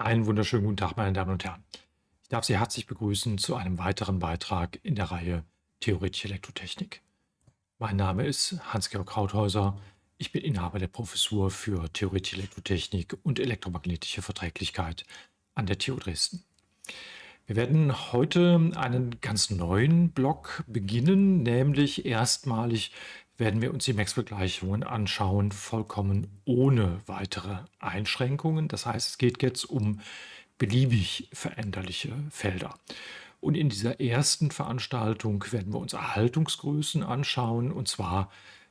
Einen wunderschönen guten Tag, meine Damen und Herren. Ich darf Sie herzlich begrüßen zu einem weiteren Beitrag in der Reihe Theoretische Elektrotechnik. Mein Name ist Hans-Georg Krauthäuser. Ich bin Inhaber der Professur für Theoretische Elektrotechnik und elektromagnetische Verträglichkeit an der TU Dresden. Wir werden heute einen ganz neuen Block beginnen, nämlich erstmalig werden wir uns die Maxwell-Gleichungen anschauen, vollkommen ohne weitere Einschränkungen. Das heißt, es geht jetzt um beliebig veränderliche Felder. Und in dieser ersten Veranstaltung werden wir uns Erhaltungsgrößen anschauen, und zwar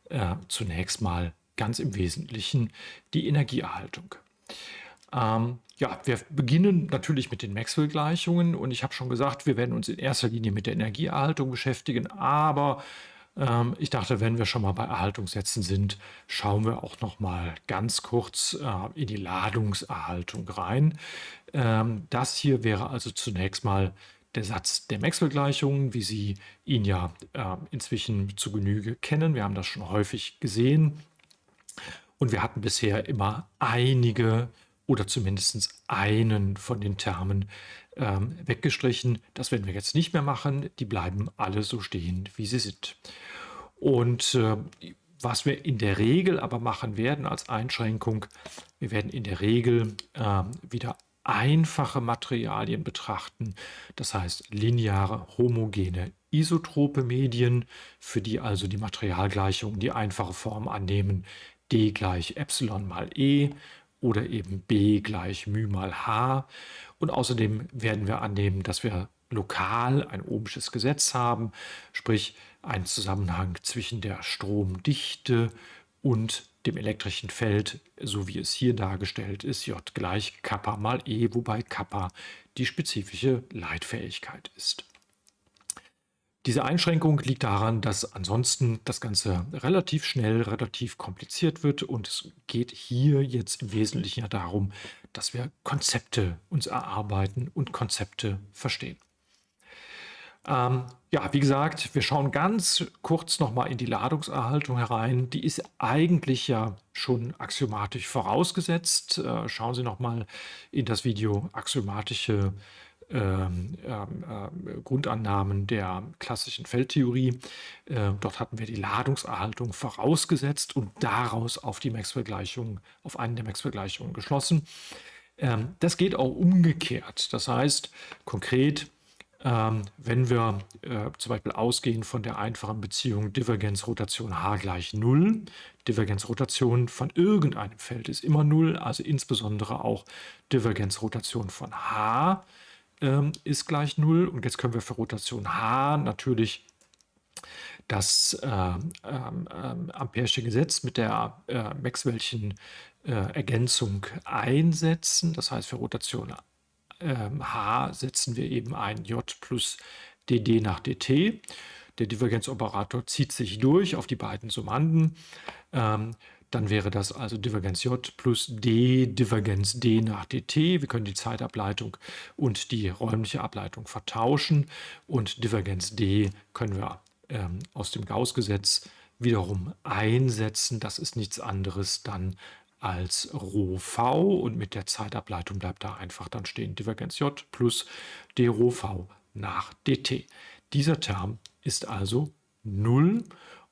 äh, zunächst mal ganz im Wesentlichen die Energieerhaltung. Ähm, ja, wir beginnen natürlich mit den Maxwell-Gleichungen und ich habe schon gesagt, wir werden uns in erster Linie mit der Energieerhaltung beschäftigen, aber ähm, ich dachte, wenn wir schon mal bei Erhaltungssätzen sind, schauen wir auch noch mal ganz kurz äh, in die Ladungserhaltung rein. Ähm, das hier wäre also zunächst mal der Satz der Maxwell-Gleichungen, wie Sie ihn ja äh, inzwischen zu Genüge kennen. Wir haben das schon häufig gesehen. Und wir hatten bisher immer einige oder zumindest einen von den Termen ähm, weggestrichen. Das werden wir jetzt nicht mehr machen. Die bleiben alle so stehen, wie sie sind. Und äh, was wir in der Regel aber machen werden als Einschränkung, wir werden in der Regel äh, wieder einfache Materialien betrachten, das heißt lineare, homogene, isotrope Medien, für die also die Materialgleichungen die einfache Form annehmen, d gleich Epsilon mal E oder eben b gleich μ mal h. Und außerdem werden wir annehmen, dass wir lokal ein ohmsches Gesetz haben, sprich einen Zusammenhang zwischen der Stromdichte und dem elektrischen Feld, so wie es hier dargestellt ist, J gleich Kappa mal E, wobei Kappa die spezifische Leitfähigkeit ist. Diese Einschränkung liegt daran, dass ansonsten das Ganze relativ schnell, relativ kompliziert wird und es geht hier jetzt im Wesentlichen ja darum, dass wir Konzepte uns erarbeiten und Konzepte verstehen. Ähm, ja, wie gesagt, wir schauen ganz kurz nochmal in die Ladungserhaltung herein. Die ist eigentlich ja schon axiomatisch vorausgesetzt. Äh, schauen Sie nochmal in das Video axiomatische ähm, äh, Grundannahmen der klassischen Feldtheorie. Äh, dort hatten wir die Ladungserhaltung vorausgesetzt und daraus auf die Maxwell-Gleichung, auf einen der Maxwell-Gleichungen geschlossen. Ähm, das geht auch umgekehrt. Das heißt konkret, ähm, wenn wir äh, zum Beispiel ausgehen von der einfachen Beziehung Divergenzrotation h gleich 0, Divergenzrotation von irgendeinem Feld ist immer 0, also insbesondere auch Divergenzrotation von h ähm, ist gleich 0. Und jetzt können wir für Rotation h natürlich das äh, äh, Ampere'sche Gesetz mit der äh, Maxwell'schen äh, Ergänzung einsetzen. Das heißt, für Rotation h setzen wir eben ein j plus dd nach dt. Der Divergenzoperator zieht sich durch auf die beiden Summanden. Ähm, dann wäre das also Divergenz J plus D, Divergenz D nach dt. Wir können die Zeitableitung und die räumliche Ableitung vertauschen. Und Divergenz D können wir ähm, aus dem Gauss-Gesetz wiederum einsetzen. Das ist nichts anderes dann als Rho v und mit der Zeitableitung bleibt da einfach dann stehen Divergenz J plus d Rho v nach dt. Dieser Term ist also 0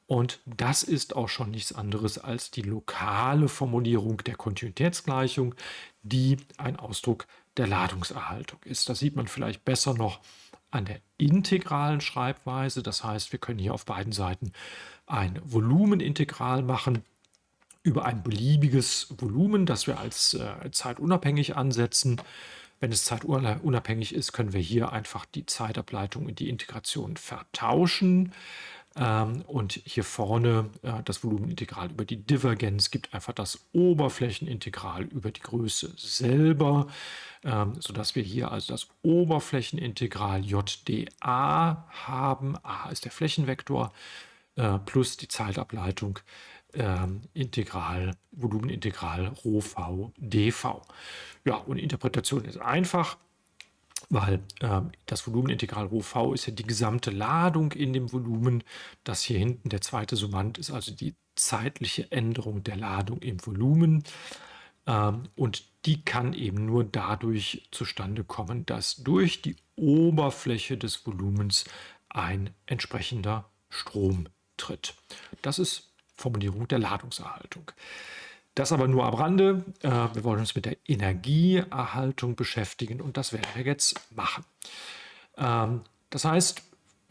und das ist auch schon nichts anderes als die lokale Formulierung der Kontinuitätsgleichung, die ein Ausdruck der Ladungserhaltung ist. Das sieht man vielleicht besser noch an der integralen Schreibweise. Das heißt, wir können hier auf beiden Seiten ein Volumenintegral machen über ein beliebiges Volumen, das wir als äh, zeitunabhängig ansetzen. Wenn es zeitunabhängig ist, können wir hier einfach die Zeitableitung und die Integration vertauschen. Ähm, und hier vorne äh, das Volumenintegral über die Divergenz gibt einfach das Oberflächenintegral über die Größe selber, ähm, sodass wir hier also das Oberflächenintegral JdA haben. A ist der Flächenvektor äh, plus die Zeitableitung ähm, Integral, Volumenintegral Rho v dv. Ja, und Interpretation ist einfach weil äh, das Volumenintegral Rho v ist ja die gesamte Ladung in dem Volumen. Das hier hinten, der zweite Summand, ist also die zeitliche Änderung der Ladung im Volumen. Ähm, und die kann eben nur dadurch zustande kommen, dass durch die Oberfläche des Volumens ein entsprechender Strom tritt. Das ist Formulierung der Ladungserhaltung. Das aber nur am Rande. Äh, wir wollen uns mit der Energieerhaltung beschäftigen und das werden wir jetzt machen. Ähm, das heißt,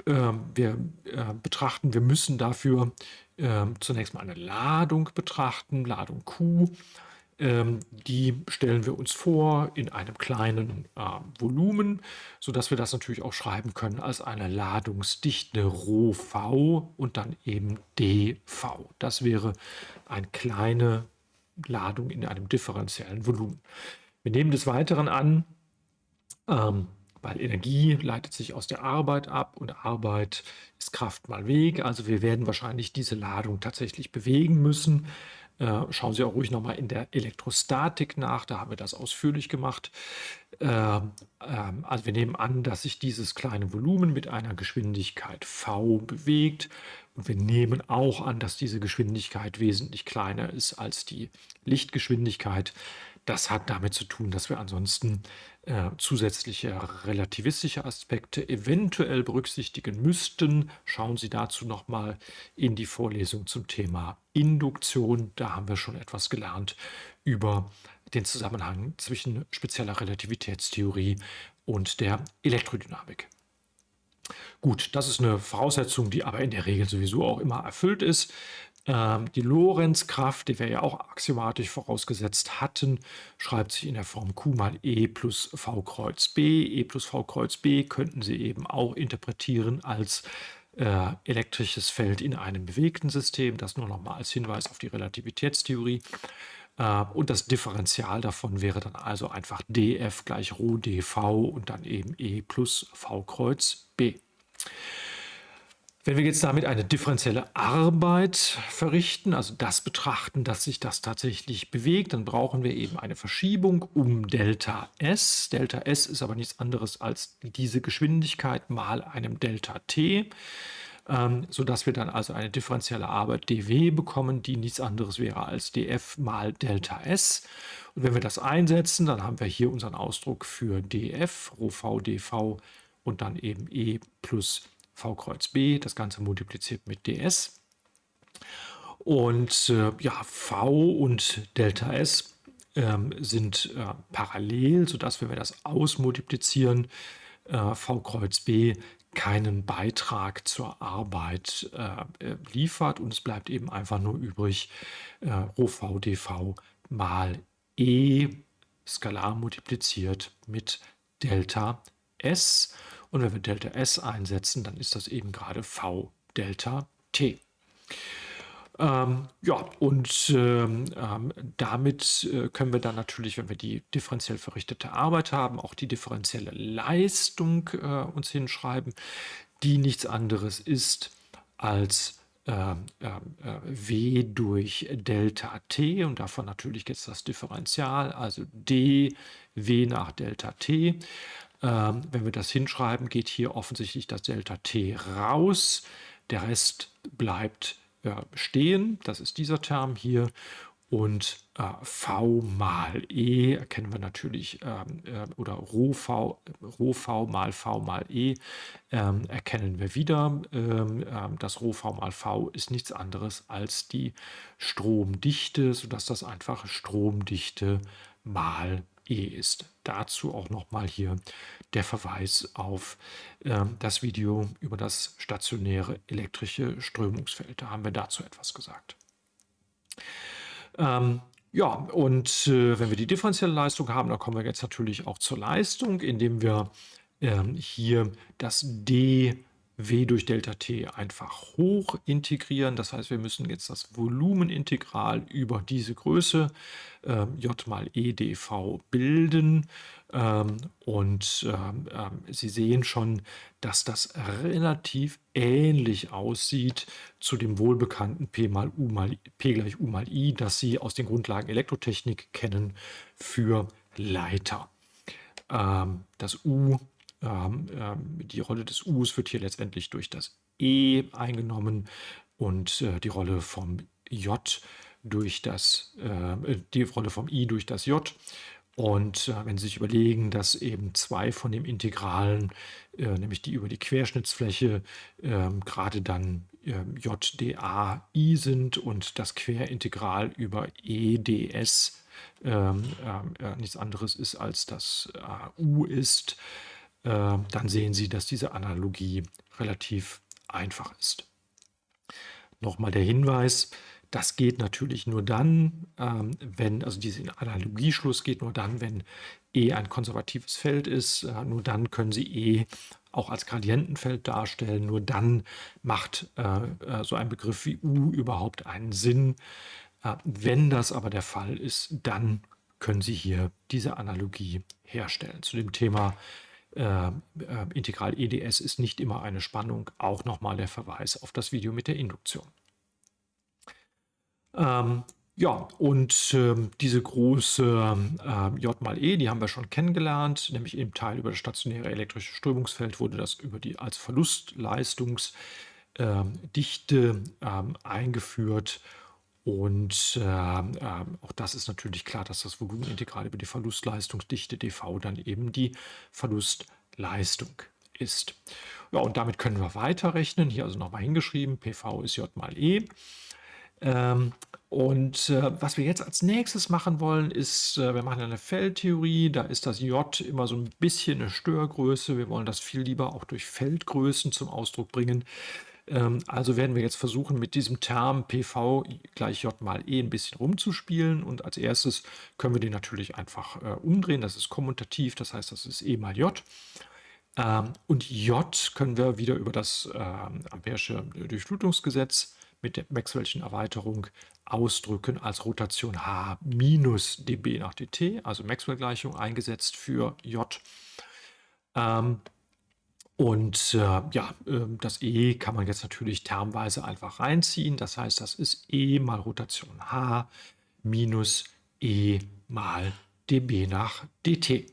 ähm, wir äh, betrachten, wir müssen dafür ähm, zunächst mal eine Ladung betrachten, Ladung Q. Die stellen wir uns vor in einem kleinen Volumen, sodass wir das natürlich auch schreiben können als eine Ladungsdichte ρV und dann eben dV. Das wäre eine kleine Ladung in einem differenziellen Volumen. Wir nehmen des Weiteren an, ähm, weil Energie leitet sich aus der Arbeit ab und Arbeit ist Kraft mal Weg. Also wir werden wahrscheinlich diese Ladung tatsächlich bewegen müssen. Äh, schauen Sie auch ruhig nochmal in der Elektrostatik nach, da haben wir das ausführlich gemacht. Äh, äh, also wir nehmen an, dass sich dieses kleine Volumen mit einer Geschwindigkeit v bewegt und wir nehmen auch an, dass diese Geschwindigkeit wesentlich kleiner ist als die Lichtgeschwindigkeit. Das hat damit zu tun, dass wir ansonsten äh, zusätzliche relativistische Aspekte eventuell berücksichtigen müssten. Schauen Sie dazu nochmal in die Vorlesung zum Thema Induktion. Da haben wir schon etwas gelernt über den Zusammenhang zwischen spezieller Relativitätstheorie und der Elektrodynamik. Gut, das ist eine Voraussetzung, die aber in der Regel sowieso auch immer erfüllt ist. Ähm, die Lorenzkraft, die wir ja auch axiomatisch vorausgesetzt hatten, schreibt sich in der Form Q mal E plus V Kreuz B. E plus V Kreuz B könnten Sie eben auch interpretieren als äh, elektrisches Feld in einem bewegten System. Das nur noch mal als Hinweis auf die Relativitätstheorie. Äh, und das Differential davon wäre dann also einfach df gleich Rho dv und dann eben E plus V Kreuz B. Wenn wir jetzt damit eine differenzielle Arbeit verrichten, also das betrachten, dass sich das tatsächlich bewegt, dann brauchen wir eben eine Verschiebung um Delta S. Delta S ist aber nichts anderes als diese Geschwindigkeit mal einem Delta T, ähm, sodass wir dann also eine differenzielle Arbeit dw bekommen, die nichts anderes wäre als df mal Delta S. Und wenn wir das einsetzen, dann haben wir hier unseren Ausdruck für df, Rho v dv und dann eben E plus V Kreuz B, das Ganze multipliziert mit ds. Und äh, ja, V und Delta S ähm, sind äh, parallel, sodass wenn wir das ausmultiplizieren, äh, V Kreuz B keinen Beitrag zur Arbeit äh, äh, liefert und es bleibt eben einfach nur übrig äh, Rho V dV mal E skalar multipliziert mit Delta S und wenn wir Delta S einsetzen, dann ist das eben gerade V Delta T. Ähm, ja, und ähm, ähm, damit äh, können wir dann natürlich, wenn wir die differenziell verrichtete Arbeit haben, auch die differenzielle Leistung äh, uns hinschreiben, die nichts anderes ist als äh, W durch Delta T und davon natürlich jetzt das Differential, also d W nach Delta T. Ähm, wenn wir das hinschreiben, geht hier offensichtlich das Delta t raus. Der Rest bleibt äh, stehen. Das ist dieser Term hier. Und äh, v mal e erkennen wir natürlich, ähm, äh, oder Rho v, Rho v mal v mal e ähm, erkennen wir wieder. Ähm, ähm, das Rho v mal v ist nichts anderes als die Stromdichte, sodass das einfach Stromdichte mal E ist. Dazu auch nochmal hier der Verweis auf äh, das Video über das stationäre elektrische Strömungsfeld. Da haben wir dazu etwas gesagt. Ähm, ja, und äh, wenn wir die differenzielle Leistung haben, dann kommen wir jetzt natürlich auch zur Leistung, indem wir ähm, hier das D W durch Delta T einfach hoch integrieren. Das heißt, wir müssen jetzt das Volumenintegral über diese Größe äh, J mal E dv bilden. Ähm, und ähm, ähm, Sie sehen schon, dass das relativ ähnlich aussieht zu dem wohlbekannten P mal U mal P gleich U mal I, das Sie aus den Grundlagen Elektrotechnik kennen für Leiter. Ähm, das U ähm, die Rolle des Us wird hier letztendlich durch das E eingenommen und äh, die Rolle vom J durch das, äh, die Rolle vom i durch das j. Und äh, wenn Sie sich überlegen, dass eben zwei von den Integralen, äh, nämlich die über die Querschnittsfläche, ähm, gerade dann ähm, JDAI sind und das Querintegral über EDS ähm, äh, nichts anderes ist als das äh, U ist, äh, dann sehen Sie, dass diese Analogie relativ einfach ist. Nochmal der Hinweis, das geht natürlich nur dann, ähm, wenn, also dieser Analogieschluss geht nur dann, wenn E ein konservatives Feld ist. Äh, nur dann können Sie E auch als Gradientenfeld darstellen. Nur dann macht äh, äh, so ein Begriff wie U überhaupt einen Sinn. Äh, wenn das aber der Fall ist, dann können Sie hier diese Analogie herstellen. Zu dem Thema äh, äh Integral EDS ist nicht immer eine Spannung. Auch nochmal der Verweis auf das Video mit der Induktion. Ähm, ja, und ähm, diese große äh, J mal E, die haben wir schon kennengelernt, nämlich im Teil über das stationäre elektrische Strömungsfeld wurde das über die als Verlustleistungsdichte ähm, eingeführt. Und äh, äh, auch das ist natürlich klar, dass das Volumenintegral über die Verlustleistungsdichte dv dann eben die Verlustleistung ist. Ja, und damit können wir weiterrechnen. Hier also nochmal hingeschrieben, PV ist J mal E. Ähm, und äh, was wir jetzt als nächstes machen wollen, ist, äh, wir machen eine Feldtheorie, da ist das J immer so ein bisschen eine Störgröße. Wir wollen das viel lieber auch durch Feldgrößen zum Ausdruck bringen. Ähm, also werden wir jetzt versuchen, mit diesem Term PV gleich J mal E ein bisschen rumzuspielen. Und als erstes können wir den natürlich einfach äh, umdrehen. Das ist kommutativ, das heißt, das ist E mal J. Ähm, und J können wir wieder über das äh, Ampere'sche Durchflutungsgesetz mit der Maxwell'schen Erweiterung ausdrücken als Rotation H minus dB nach dt, also Maxwell-Gleichung eingesetzt für J. Ähm, und äh, ja, äh, das E kann man jetzt natürlich termweise einfach reinziehen. Das heißt, das ist E mal Rotation H minus E mal dB nach dt.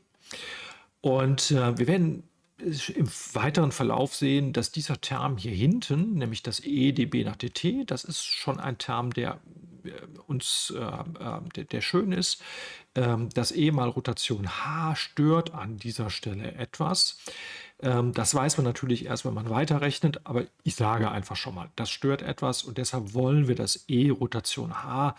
Und äh, wir werden im weiteren Verlauf sehen, dass dieser Term hier hinten, nämlich das e dB nach dt, das ist schon ein Term, der äh, uns, äh, äh, der, der, schön ist. Ähm, das e mal Rotation h stört an dieser Stelle etwas. Ähm, das weiß man natürlich erst, wenn man weiterrechnet, aber ich sage einfach schon mal, das stört etwas und deshalb wollen wir das e Rotation h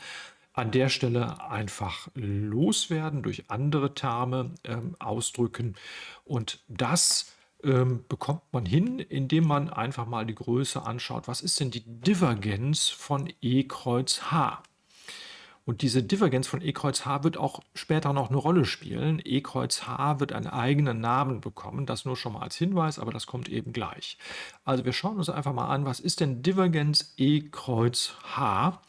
an der Stelle einfach loswerden, durch andere Terme ähm, ausdrücken. Und das ähm, bekommt man hin, indem man einfach mal die Größe anschaut. Was ist denn die Divergenz von E Kreuz H? Und diese Divergenz von E Kreuz H wird auch später noch eine Rolle spielen. E Kreuz H wird einen eigenen Namen bekommen. Das nur schon mal als Hinweis, aber das kommt eben gleich. Also wir schauen uns einfach mal an, was ist denn Divergenz E Kreuz H?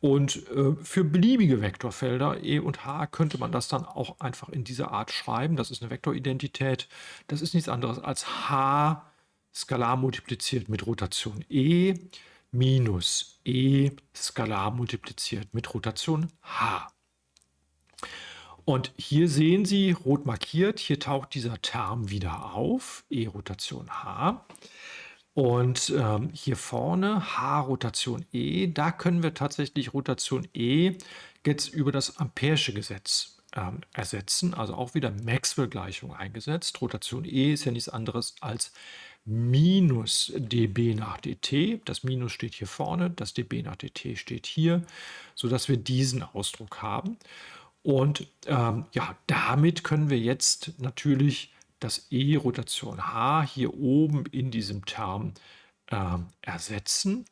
Und äh, für beliebige Vektorfelder E und H könnte man das dann auch einfach in dieser Art schreiben. Das ist eine Vektoridentität. Das ist nichts anderes als H skalar multipliziert mit Rotation E minus E skalar multipliziert mit Rotation H. Und hier sehen Sie, rot markiert, hier taucht dieser Term wieder auf, E Rotation H. Und ähm, hier vorne H-Rotation E, da können wir tatsächlich Rotation E jetzt über das Ampere'sche Gesetz ähm, ersetzen, also auch wieder Maxwell-Gleichung eingesetzt. Rotation E ist ja nichts anderes als minus dB nach dt. Das Minus steht hier vorne, das dB nach dt steht hier, sodass wir diesen Ausdruck haben. Und ähm, ja, damit können wir jetzt natürlich das E Rotation H hier oben in diesem Term äh, ersetzen.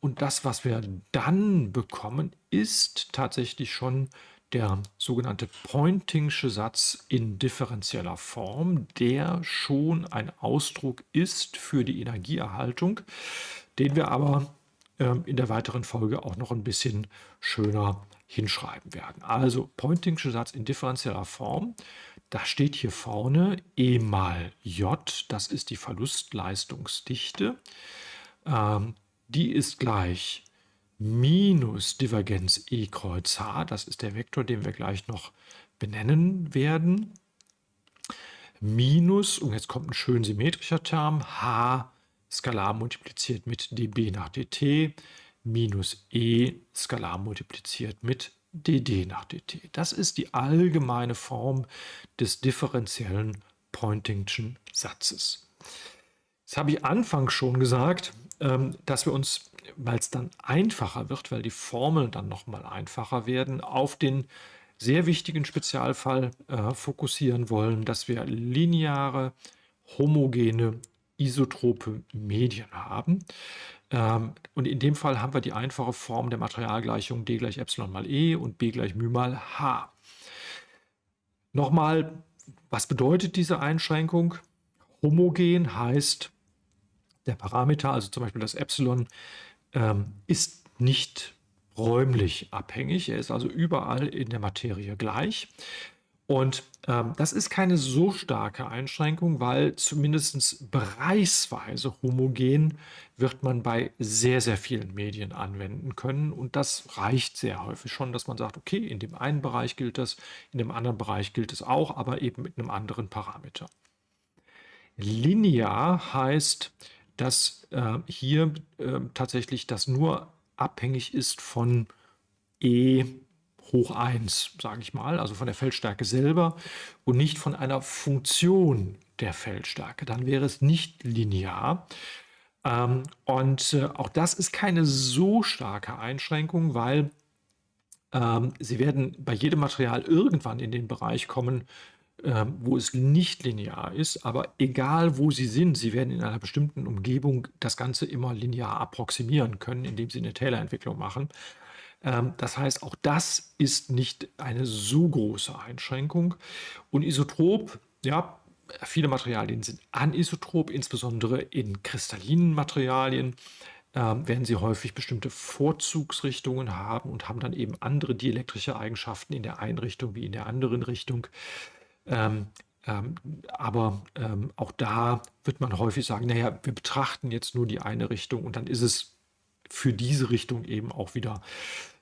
Und das, was wir dann bekommen, ist tatsächlich schon der sogenannte Pointingsche Satz in differenzieller Form, der schon ein Ausdruck ist für die Energieerhaltung, den wir aber äh, in der weiteren Folge auch noch ein bisschen schöner hinschreiben werden. Also Pointingsche Satz in differenzieller Form. Da steht hier vorne E mal J, das ist die Verlustleistungsdichte. Ähm, die ist gleich minus Divergenz E Kreuz H, das ist der Vektor, den wir gleich noch benennen werden, minus, und jetzt kommt ein schön symmetrischer Term, H skalar multipliziert mit dB nach dt, minus e skalar multipliziert mit dd nach dt. Das ist die allgemeine Form des differenziellen Poynting'schen Satzes. Das habe ich anfangs schon gesagt, ähm, dass wir uns, weil es dann einfacher wird, weil die Formeln dann nochmal einfacher werden, auf den sehr wichtigen Spezialfall äh, fokussieren wollen, dass wir lineare, homogene, isotrope Medien haben. Ähm, und in dem Fall haben wir die einfache Form der Materialgleichung d gleich Epsilon mal e und b gleich μ mal h. Nochmal, was bedeutet diese Einschränkung? Homogen heißt, der Parameter, also zum Beispiel das Epsilon, ähm, ist nicht räumlich abhängig. Er ist also überall in der Materie gleich. Und ähm, das ist keine so starke Einschränkung, weil zumindest bereichsweise homogen wird man bei sehr, sehr vielen Medien anwenden können. Und das reicht sehr häufig schon, dass man sagt, okay, in dem einen Bereich gilt das, in dem anderen Bereich gilt es auch, aber eben mit einem anderen Parameter. Linear heißt, dass äh, hier äh, tatsächlich das nur abhängig ist von E hoch 1, sage ich mal, also von der Feldstärke selber und nicht von einer Funktion der Feldstärke. Dann wäre es nicht linear. Ähm, und äh, auch das ist keine so starke Einschränkung, weil ähm, Sie werden bei jedem Material irgendwann in den Bereich kommen, ähm, wo es nicht linear ist, aber egal wo Sie sind, Sie werden in einer bestimmten Umgebung das Ganze immer linear approximieren können, indem Sie eine Taylor-Entwicklung machen. Ähm, das heißt, auch das ist nicht eine so große Einschränkung. Und isotrop, ja, viele Materialien sind anisotrop, insbesondere in kristallinen Materialien ähm, werden sie häufig bestimmte Vorzugsrichtungen haben und haben dann eben andere dielektrische Eigenschaften in der einen Richtung wie in der anderen Richtung. Ähm, ähm, aber ähm, auch da wird man häufig sagen, naja, wir betrachten jetzt nur die eine Richtung und dann ist es für diese Richtung eben auch wieder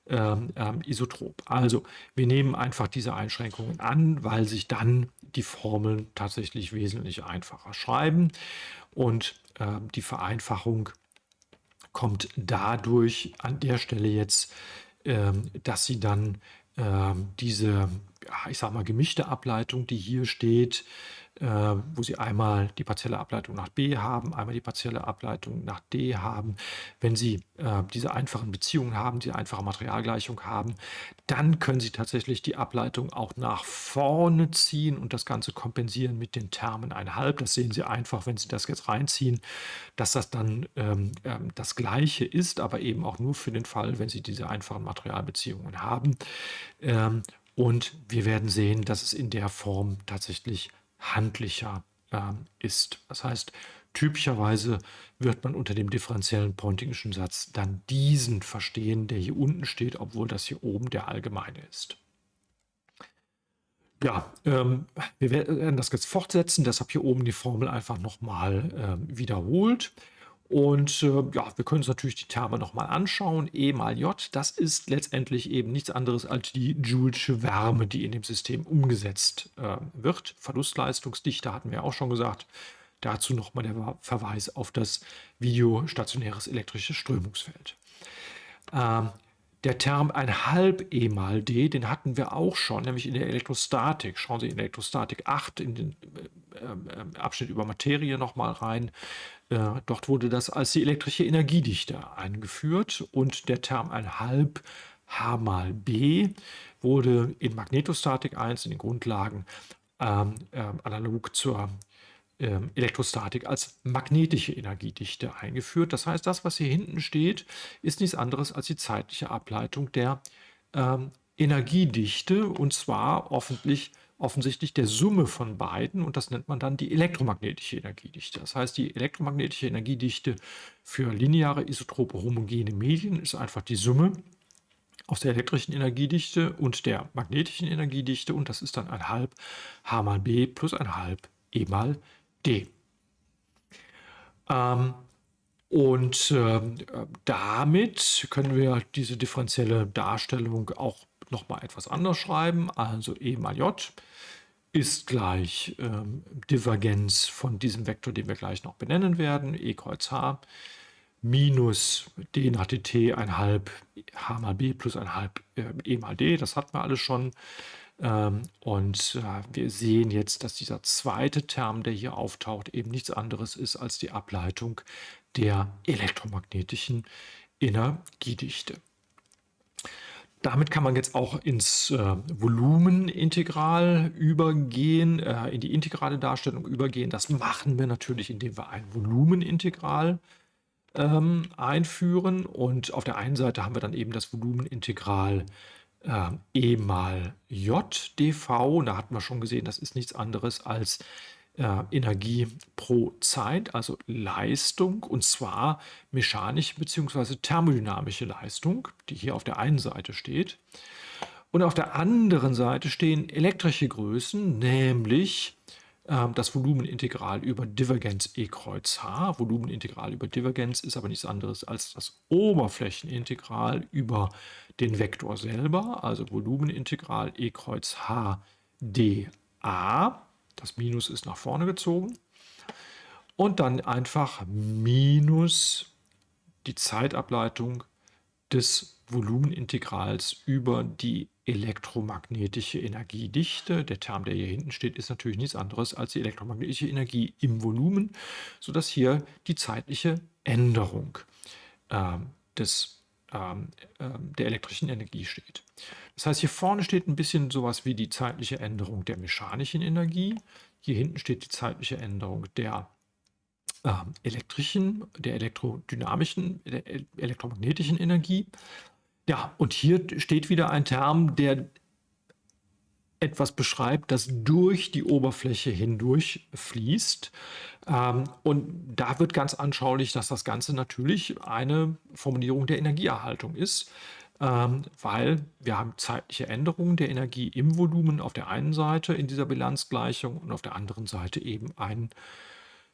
ähm, ähm, isotrop. Also wir nehmen einfach diese Einschränkungen an, weil sich dann die Formeln tatsächlich wesentlich einfacher schreiben und ähm, die Vereinfachung kommt dadurch an der Stelle jetzt, dass sie dann diese ich sage mal, gemischte Ableitung, die hier steht, äh, wo Sie einmal die partielle Ableitung nach B haben, einmal die partielle Ableitung nach D haben. Wenn Sie äh, diese einfachen Beziehungen haben, diese einfache Materialgleichung haben, dann können Sie tatsächlich die Ableitung auch nach vorne ziehen und das Ganze kompensieren mit den Termen 1,5. Das sehen Sie einfach, wenn Sie das jetzt reinziehen, dass das dann ähm, ähm, das Gleiche ist, aber eben auch nur für den Fall, wenn Sie diese einfachen Materialbeziehungen haben. Ähm, und wir werden sehen, dass es in der Form tatsächlich handlicher äh, ist. Das heißt, typischerweise wird man unter dem differenziellen Poynting'schen Satz dann diesen verstehen, der hier unten steht, obwohl das hier oben der allgemeine ist. Ja, ähm, wir werden das jetzt fortsetzen, deshalb hier oben die Formel einfach nochmal äh, wiederholt. Und äh, ja, wir können uns natürlich die Terme nochmal anschauen. E mal J, das ist letztendlich eben nichts anderes als die Joulesche Wärme, die in dem System umgesetzt äh, wird. Verlustleistungsdichte hatten wir auch schon gesagt. Dazu nochmal der Verweis auf das Video stationäres elektrisches Strömungsfeld. Ähm, der Term 1,5 E mal D, den hatten wir auch schon, nämlich in der Elektrostatik. Schauen Sie in Elektrostatik 8 in den äh, äh, Abschnitt über Materie nochmal rein. Äh, dort wurde das als die elektrische Energiedichte eingeführt und der Term 1,5 H mal B wurde in Magnetostatik 1 in den Grundlagen ähm, äh, analog zur ähm, Elektrostatik als magnetische Energiedichte eingeführt. Das heißt, das, was hier hinten steht, ist nichts anderes als die zeitliche Ableitung der ähm, Energiedichte und zwar offentlich, offensichtlich der Summe von beiden und das nennt man dann die elektromagnetische Energiedichte. Das heißt, die elektromagnetische Energiedichte für lineare isotrope homogene Medien ist einfach die Summe aus der elektrischen Energiedichte und der magnetischen Energiedichte und das ist dann ein halb H mal B plus ein halb E mal D. Ähm, und äh, damit können wir diese differenzielle Darstellung auch noch mal etwas anders schreiben. Also E mal J ist gleich ähm, Divergenz von diesem Vektor, den wir gleich noch benennen werden, E kreuz H, minus d nach dt ein halb h mal b plus ein halb äh, e mal d. Das hatten wir alles schon. Ähm, und äh, wir sehen jetzt, dass dieser zweite Term, der hier auftaucht, eben nichts anderes ist als die Ableitung der elektromagnetischen Energiedichte. Damit kann man jetzt auch ins äh, Volumenintegral übergehen, äh, in die integrale Darstellung übergehen. Das machen wir natürlich, indem wir ein Volumenintegral ähm, einführen. Und auf der einen Seite haben wir dann eben das Volumenintegral äh, e mal j dv. Und da hatten wir schon gesehen, das ist nichts anderes als äh, Energie pro Zeit, also Leistung, und zwar mechanische bzw. thermodynamische Leistung, die hier auf der einen Seite steht. Und auf der anderen Seite stehen elektrische Größen, nämlich äh, das Volumenintegral über Divergenz E kreuz H. Volumenintegral über Divergenz ist aber nichts anderes als das Oberflächenintegral über den Vektor selber, also Volumenintegral E kreuz H dA. Das Minus ist nach vorne gezogen. Und dann einfach minus die Zeitableitung des Volumenintegrals über die elektromagnetische Energiedichte. Der Term, der hier hinten steht, ist natürlich nichts anderes als die elektromagnetische Energie im Volumen, sodass hier die zeitliche Änderung äh, des, äh, der elektrischen Energie steht. Das heißt, hier vorne steht ein bisschen sowas wie die zeitliche Änderung der mechanischen Energie. Hier hinten steht die zeitliche Änderung der äh, elektrischen, der elektrodynamischen, der elektromagnetischen Energie. Ja, und hier steht wieder ein Term, der etwas beschreibt, das durch die Oberfläche hindurch fließt. Ähm, und da wird ganz anschaulich, dass das Ganze natürlich eine Formulierung der Energieerhaltung ist ähm, weil wir haben zeitliche Änderungen der Energie im Volumen auf der einen Seite in dieser Bilanzgleichung und auf der anderen Seite eben einen,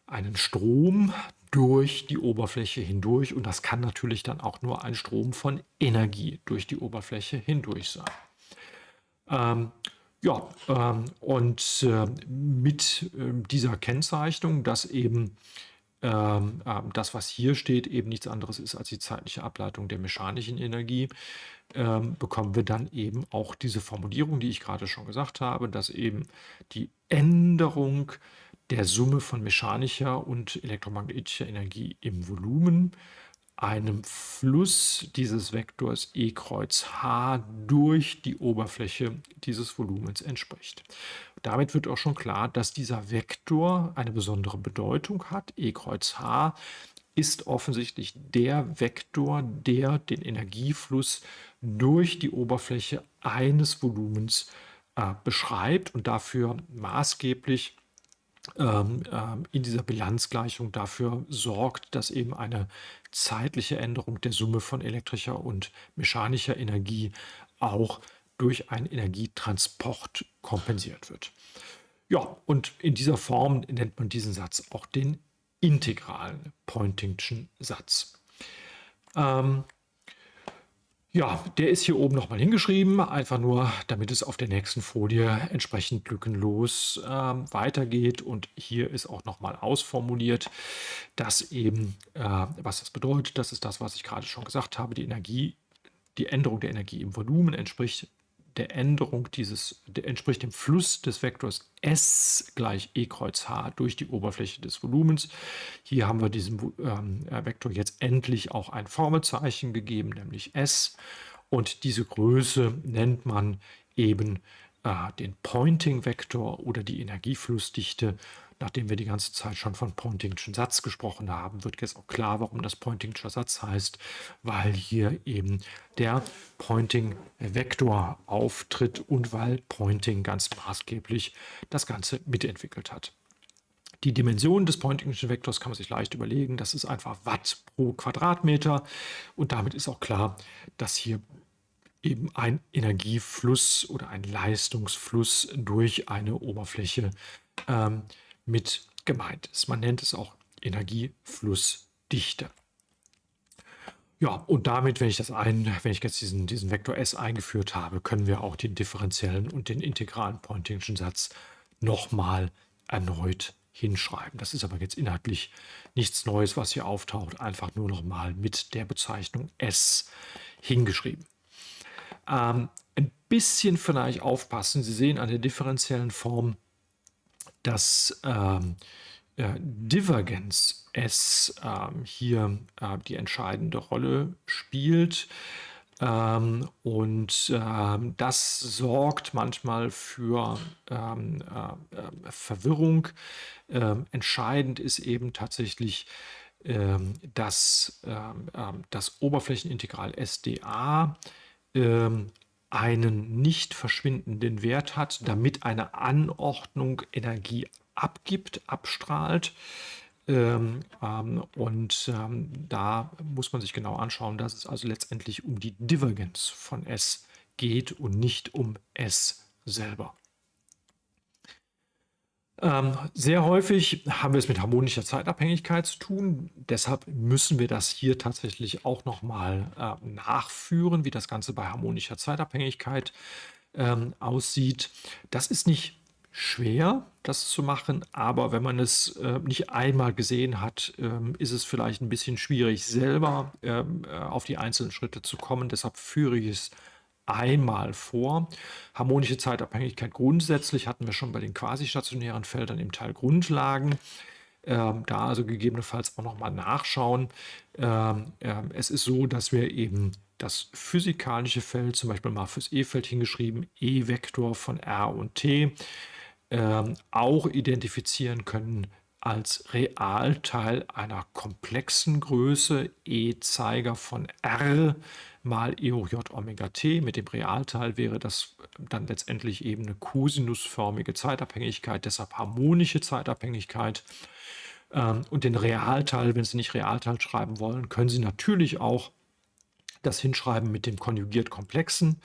einen Strom durch die Oberfläche hindurch und das kann natürlich dann auch nur ein Strom von Energie durch die Oberfläche hindurch sein. Ähm, ja, ähm, und äh, mit äh, dieser Kennzeichnung, dass eben ähm, ähm, das, was hier steht, eben nichts anderes ist als die zeitliche Ableitung der mechanischen Energie, ähm, bekommen wir dann eben auch diese Formulierung, die ich gerade schon gesagt habe, dass eben die Änderung der Summe von mechanischer und elektromagnetischer Energie im Volumen einem Fluss dieses Vektors E kreuz H durch die Oberfläche dieses Volumens entspricht. Damit wird auch schon klar, dass dieser Vektor eine besondere Bedeutung hat. E kreuz H ist offensichtlich der Vektor, der den Energiefluss durch die Oberfläche eines Volumens äh, beschreibt und dafür maßgeblich ähm, ähm, in dieser Bilanzgleichung dafür sorgt, dass eben eine zeitliche Änderung der Summe von elektrischer und mechanischer Energie auch durch einen Energietransport kompensiert wird. Ja, und in dieser Form nennt man diesen Satz auch den integralen Poynting'schen Satz. Ähm, ja, der ist hier oben nochmal hingeschrieben, einfach nur, damit es auf der nächsten Folie entsprechend lückenlos äh, weitergeht. Und hier ist auch nochmal ausformuliert, dass eben, äh, was das bedeutet, das ist das, was ich gerade schon gesagt habe, die Energie, die Änderung der Energie im Volumen entspricht der Änderung dieses, entspricht dem Fluss des Vektors S gleich E kreuz H durch die Oberfläche des Volumens. Hier haben wir diesem ähm, Vektor jetzt endlich auch ein Formelzeichen gegeben, nämlich S. Und diese Größe nennt man eben äh, den Pointing-Vektor oder die Energieflussdichte nachdem wir die ganze Zeit schon von Pointing'schen Satz gesprochen haben, wird jetzt auch klar, warum das Pointing'scher Satz heißt, weil hier eben der Pointing-Vektor auftritt und weil Pointing ganz maßgeblich das Ganze mitentwickelt hat. Die Dimension des Pointing'schen Vektors kann man sich leicht überlegen. Das ist einfach Watt pro Quadratmeter. Und damit ist auch klar, dass hier eben ein Energiefluss oder ein Leistungsfluss durch eine Oberfläche ähm, mit gemeint ist. Man nennt es auch Energieflussdichte. Ja, und damit, wenn ich das ein, wenn ich jetzt diesen, diesen Vektor S eingeführt habe, können wir auch den differenziellen und den integralen Pointing'schen Satz nochmal erneut hinschreiben. Das ist aber jetzt inhaltlich nichts Neues, was hier auftaucht, einfach nur noch mal mit der Bezeichnung S hingeschrieben. Ähm, ein bisschen vielleicht aufpassen. Sie sehen an der differenziellen Form, dass ähm, äh, Divergenz S ähm, hier äh, die entscheidende Rolle spielt. Ähm, und ähm, das sorgt manchmal für ähm, äh, äh Verwirrung. Ähm, entscheidend ist eben tatsächlich, ähm, dass ähm, das Oberflächenintegral SDA einen nicht verschwindenden Wert hat, damit eine Anordnung Energie abgibt, abstrahlt. Ähm, ähm, und ähm, da muss man sich genau anschauen, dass es also letztendlich um die Divergenz von S geht und nicht um S selber. Ähm, sehr häufig haben wir es mit harmonischer Zeitabhängigkeit zu tun. Deshalb müssen wir das hier tatsächlich auch nochmal äh, nachführen, wie das Ganze bei harmonischer Zeitabhängigkeit ähm, aussieht. Das ist nicht schwer, das zu machen, aber wenn man es äh, nicht einmal gesehen hat, ähm, ist es vielleicht ein bisschen schwierig, selber ähm, äh, auf die einzelnen Schritte zu kommen. Deshalb führe ich es einmal vor. Harmonische Zeitabhängigkeit grundsätzlich hatten wir schon bei den quasi-stationären Feldern im Teil Grundlagen. Ähm, da also gegebenenfalls auch nochmal nachschauen. Ähm, ähm, es ist so, dass wir eben das physikalische Feld, zum Beispiel mal fürs E-Feld hingeschrieben, E-Vektor von R und T, ähm, auch identifizieren können als Realteil einer komplexen Größe, E-Zeiger von R mal E hoch J Omega T. Mit dem Realteil wäre das dann letztendlich eben eine kosinusförmige Zeitabhängigkeit, deshalb harmonische Zeitabhängigkeit. Ähm, und den Realteil, wenn Sie nicht Realteil schreiben wollen, können Sie natürlich auch das hinschreiben mit dem konjugiert Komplexen.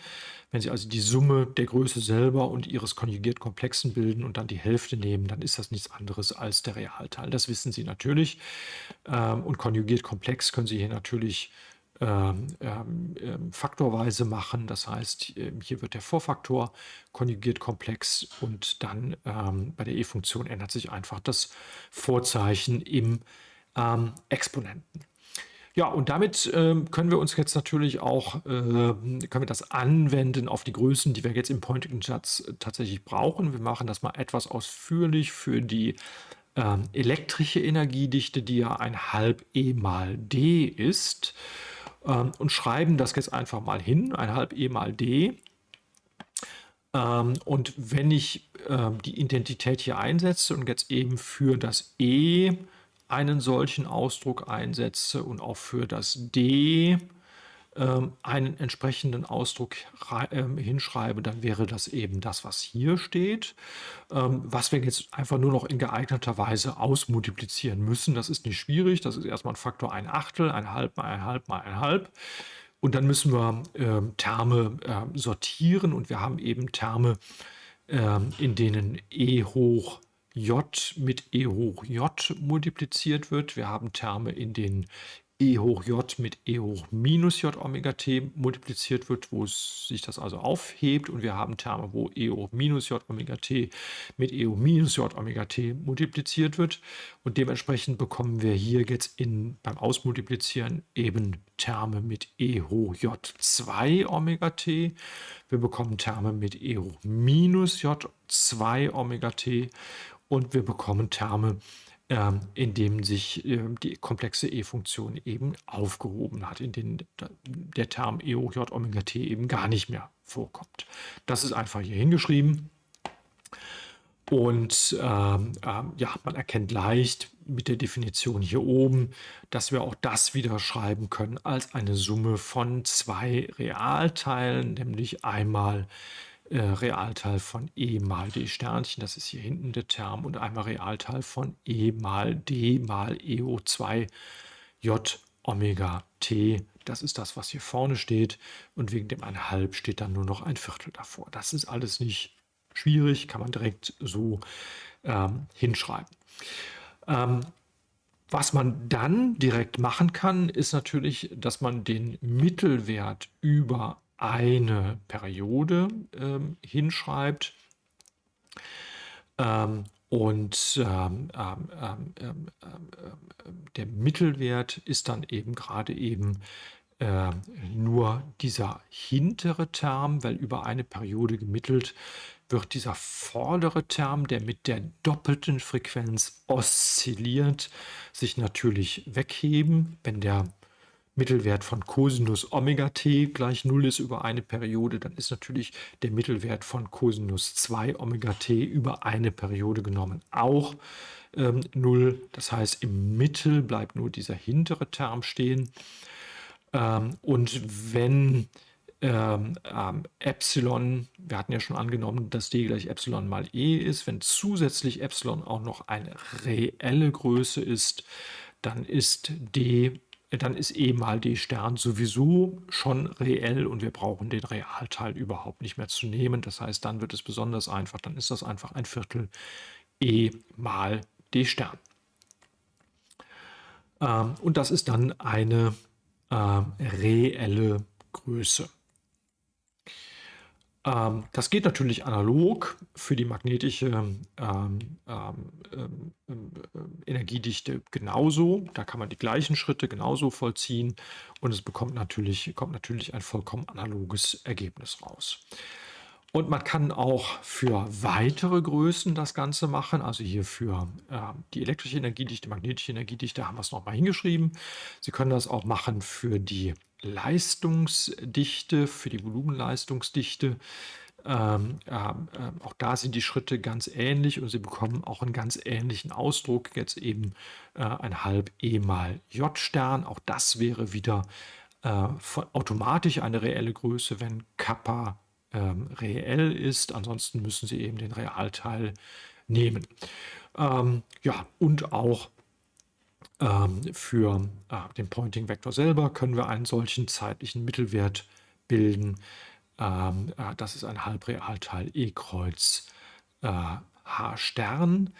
Wenn Sie also die Summe der Größe selber und Ihres konjugiert Komplexen bilden und dann die Hälfte nehmen, dann ist das nichts anderes als der Realteil. Das wissen Sie natürlich. Ähm, und konjugiert Komplex können Sie hier natürlich ähm, ähm, ähm, faktorweise machen. Das heißt, hier wird der Vorfaktor konjugiert komplex und dann ähm, bei der e-Funktion ändert sich einfach das Vorzeichen im ähm, Exponenten. Ja, und damit ähm, können wir uns jetzt natürlich auch, äh, können wir das anwenden auf die Größen, die wir jetzt im Pointing-Satz tatsächlich brauchen. Wir machen das mal etwas ausführlich für die ähm, elektrische Energiedichte, die ja ein halb E mal D ist ähm, und schreiben das jetzt einfach mal hin, ein halb E mal D. Ähm, und wenn ich ähm, die Identität hier einsetze und jetzt eben für das E einen solchen Ausdruck einsetze und auch für das D einen entsprechenden Ausdruck ähm, hinschreibe, dann wäre das eben das, was hier steht, ähm, was wir jetzt einfach nur noch in geeigneter Weise ausmultiplizieren müssen. Das ist nicht schwierig, das ist erstmal ein Faktor ein Achtel, ein Halb mal ein Halb mal ein Halb. Und dann müssen wir ähm, Terme sortieren und wir haben eben Terme, ähm, in denen e hoch j mit e hoch j multipliziert wird. Wir haben Terme, in denen e hoch j mit e hoch minus j Omega t multipliziert wird, wo sich das also aufhebt. Und wir haben Terme, wo e hoch minus j Omega t mit e hoch minus j Omega t multipliziert wird. Und dementsprechend bekommen wir hier jetzt in, beim Ausmultiplizieren eben Terme mit e hoch j 2 Omega t. Wir bekommen Terme mit e hoch minus j 2 Omega t und wir bekommen Terme, ähm, in denen sich äh, die komplexe E-Funktion eben aufgehoben hat, in denen der Term E hoch J Omega T eben gar nicht mehr vorkommt. Das ist einfach hier hingeschrieben. Und ähm, ähm, ja, man erkennt leicht mit der Definition hier oben, dass wir auch das wieder schreiben können als eine Summe von zwei Realteilen, nämlich einmal äh, Realteil von e mal d Sternchen, das ist hier hinten der Term, und einmal Realteil von e mal d mal EO2 j Omega t. Das ist das, was hier vorne steht. Und wegen dem 1,5 steht dann nur noch ein Viertel davor. Das ist alles nicht schwierig, kann man direkt so ähm, hinschreiben. Ähm, was man dann direkt machen kann, ist natürlich, dass man den Mittelwert über eine Periode ähm, hinschreibt. Ähm, Und ähm, ähm, ähm, ähm, der Mittelwert ist dann eben gerade eben äh, nur dieser hintere Term, weil über eine Periode gemittelt wird dieser vordere Term, der mit der doppelten Frequenz oszilliert, sich natürlich wegheben. Wenn der Mittelwert von Cosinus Omega t gleich 0 ist über eine Periode, dann ist natürlich der Mittelwert von Cosinus 2 Omega t über eine Periode genommen auch ähm, 0. Das heißt, im Mittel bleibt nur dieser hintere Term stehen. Ähm, und wenn ähm, ähm, Epsilon, wir hatten ja schon angenommen, dass d gleich Epsilon mal e ist, wenn zusätzlich Epsilon auch noch eine reelle Größe ist, dann ist d dann ist e mal d Stern sowieso schon reell und wir brauchen den Realteil überhaupt nicht mehr zu nehmen. Das heißt, dann wird es besonders einfach, dann ist das einfach ein Viertel e mal d Stern. Ähm, und das ist dann eine äh, reelle Größe. Ähm, das geht natürlich analog für die magnetische ähm, ähm, ähm, ähm, Energiedichte genauso. Da kann man die gleichen Schritte genauso vollziehen und es bekommt natürlich, kommt natürlich ein vollkommen analoges Ergebnis raus. Und man kann auch für weitere Größen das Ganze machen. Also hier für äh, die elektrische Energiedichte, magnetische Energiedichte haben wir es nochmal hingeschrieben. Sie können das auch machen für die Leistungsdichte, für die Volumenleistungsdichte. Ähm, äh, auch da sind die Schritte ganz ähnlich und Sie bekommen auch einen ganz ähnlichen Ausdruck. Jetzt eben äh, ein halb E mal J-Stern. Auch das wäre wieder äh, automatisch eine reelle Größe, wenn Kappa ähm, reell ist. Ansonsten müssen Sie eben den Realteil nehmen. Ähm, ja, und auch für äh, den Pointing-Vektor selber können wir einen solchen zeitlichen Mittelwert bilden. Ähm, äh, das ist ein Halbrealteil E Kreuz äh, H Stern.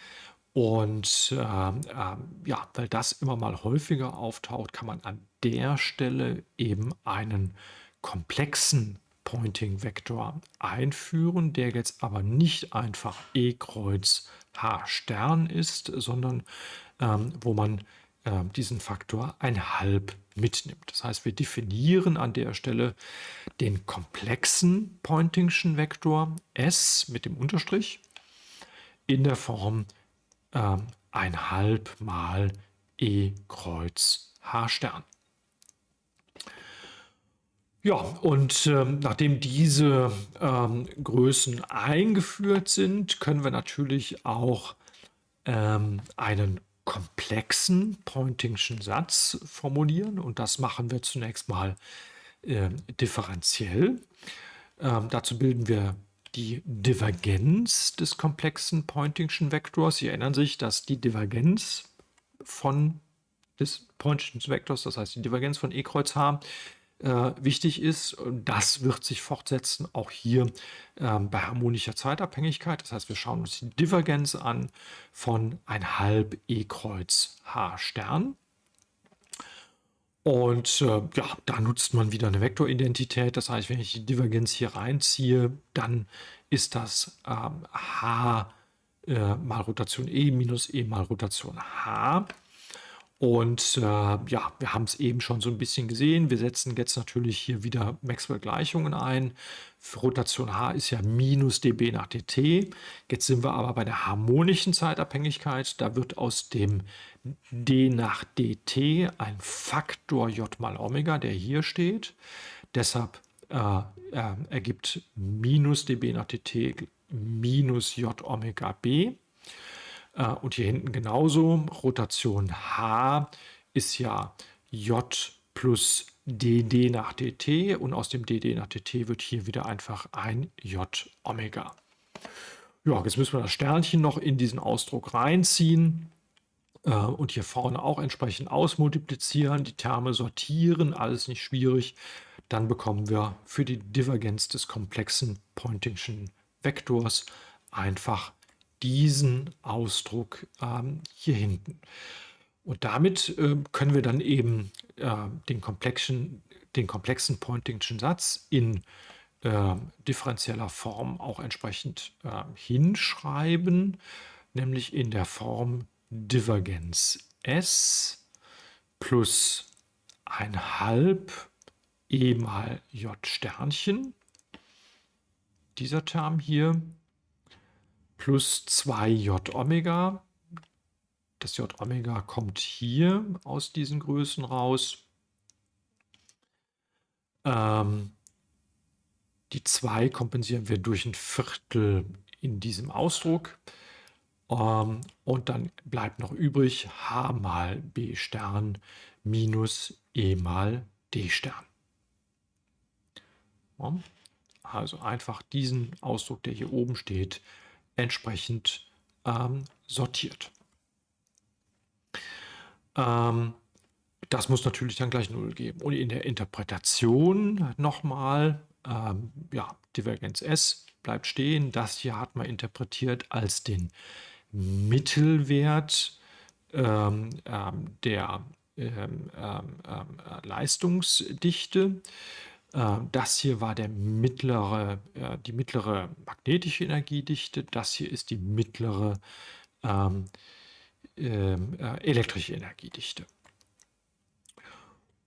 Und äh, äh, ja, weil das immer mal häufiger auftaucht, kann man an der Stelle eben einen komplexen Pointing-Vektor einführen, der jetzt aber nicht einfach E Kreuz H Stern ist, sondern ähm, wo man äh, diesen Faktor ein halb mitnimmt. Das heißt, wir definieren an der Stelle den komplexen Pointingschen Vektor S mit dem Unterstrich in der Form äh, ein halb mal E Kreuz H Stern. Ja, und ähm, nachdem diese ähm, Größen eingeführt sind, können wir natürlich auch ähm, einen komplexen Pointingschen Satz formulieren. Und das machen wir zunächst mal äh, differenziell. Ähm, dazu bilden wir die Divergenz des komplexen Pointingschen Vektors. Sie erinnern sich, dass die Divergenz von des Pointingschen Vektors, das heißt die Divergenz von E Kreuz H, äh, wichtig ist. Das wird sich fortsetzen, auch hier ähm, bei harmonischer Zeitabhängigkeit. Das heißt, wir schauen uns die Divergenz an von ein halb E Kreuz H Stern. Und äh, ja, da nutzt man wieder eine Vektoridentität. Das heißt, wenn ich die Divergenz hier reinziehe, dann ist das ähm, H äh, mal Rotation E minus E mal Rotation H. Und äh, ja, wir haben es eben schon so ein bisschen gesehen. Wir setzen jetzt natürlich hier wieder Maxwell-Gleichungen ein. Für Rotation h ist ja minus dB nach dt. Jetzt sind wir aber bei der harmonischen Zeitabhängigkeit. Da wird aus dem d nach dt ein Faktor j mal Omega, der hier steht. Deshalb äh, äh, ergibt minus dB nach dt minus j Omega b. Äh, und hier hinten genauso. Rotation H ist ja J plus dd nach dt und aus dem dd nach dt wird hier wieder einfach ein j Omega. Ja, jetzt müssen wir das Sternchen noch in diesen Ausdruck reinziehen äh, und hier vorne auch entsprechend ausmultiplizieren, die Terme sortieren, alles nicht schwierig. Dann bekommen wir für die Divergenz des komplexen Pointingschen Vektors einfach diesen Ausdruck ähm, hier hinten. Und damit äh, können wir dann eben äh, den, komplexen, den komplexen Pointingschen Satz in äh, differenzieller Form auch entsprechend ähm, hinschreiben. nämlich in der Form Divergenz S plus ein halb E mal J Sternchen, dieser Term hier, plus 2J Omega. Das J Omega kommt hier aus diesen Größen raus. Ähm, die 2 kompensieren wir durch ein Viertel in diesem Ausdruck. Ähm, und dann bleibt noch übrig h mal b Stern minus e mal d Stern. Also einfach diesen Ausdruck, der hier oben steht, entsprechend ähm, sortiert. Ähm, das muss natürlich dann gleich 0 geben. Und in der Interpretation nochmal, ähm, ja, Divergenz S bleibt stehen. Das hier hat man interpretiert als den Mittelwert ähm, ähm, der ähm, ähm, äh, Leistungsdichte. Äh, das hier war der mittlere, äh, die mittlere magnetische Energiedichte. Das hier ist die mittlere ähm, ähm, äh, elektrische Energiedichte.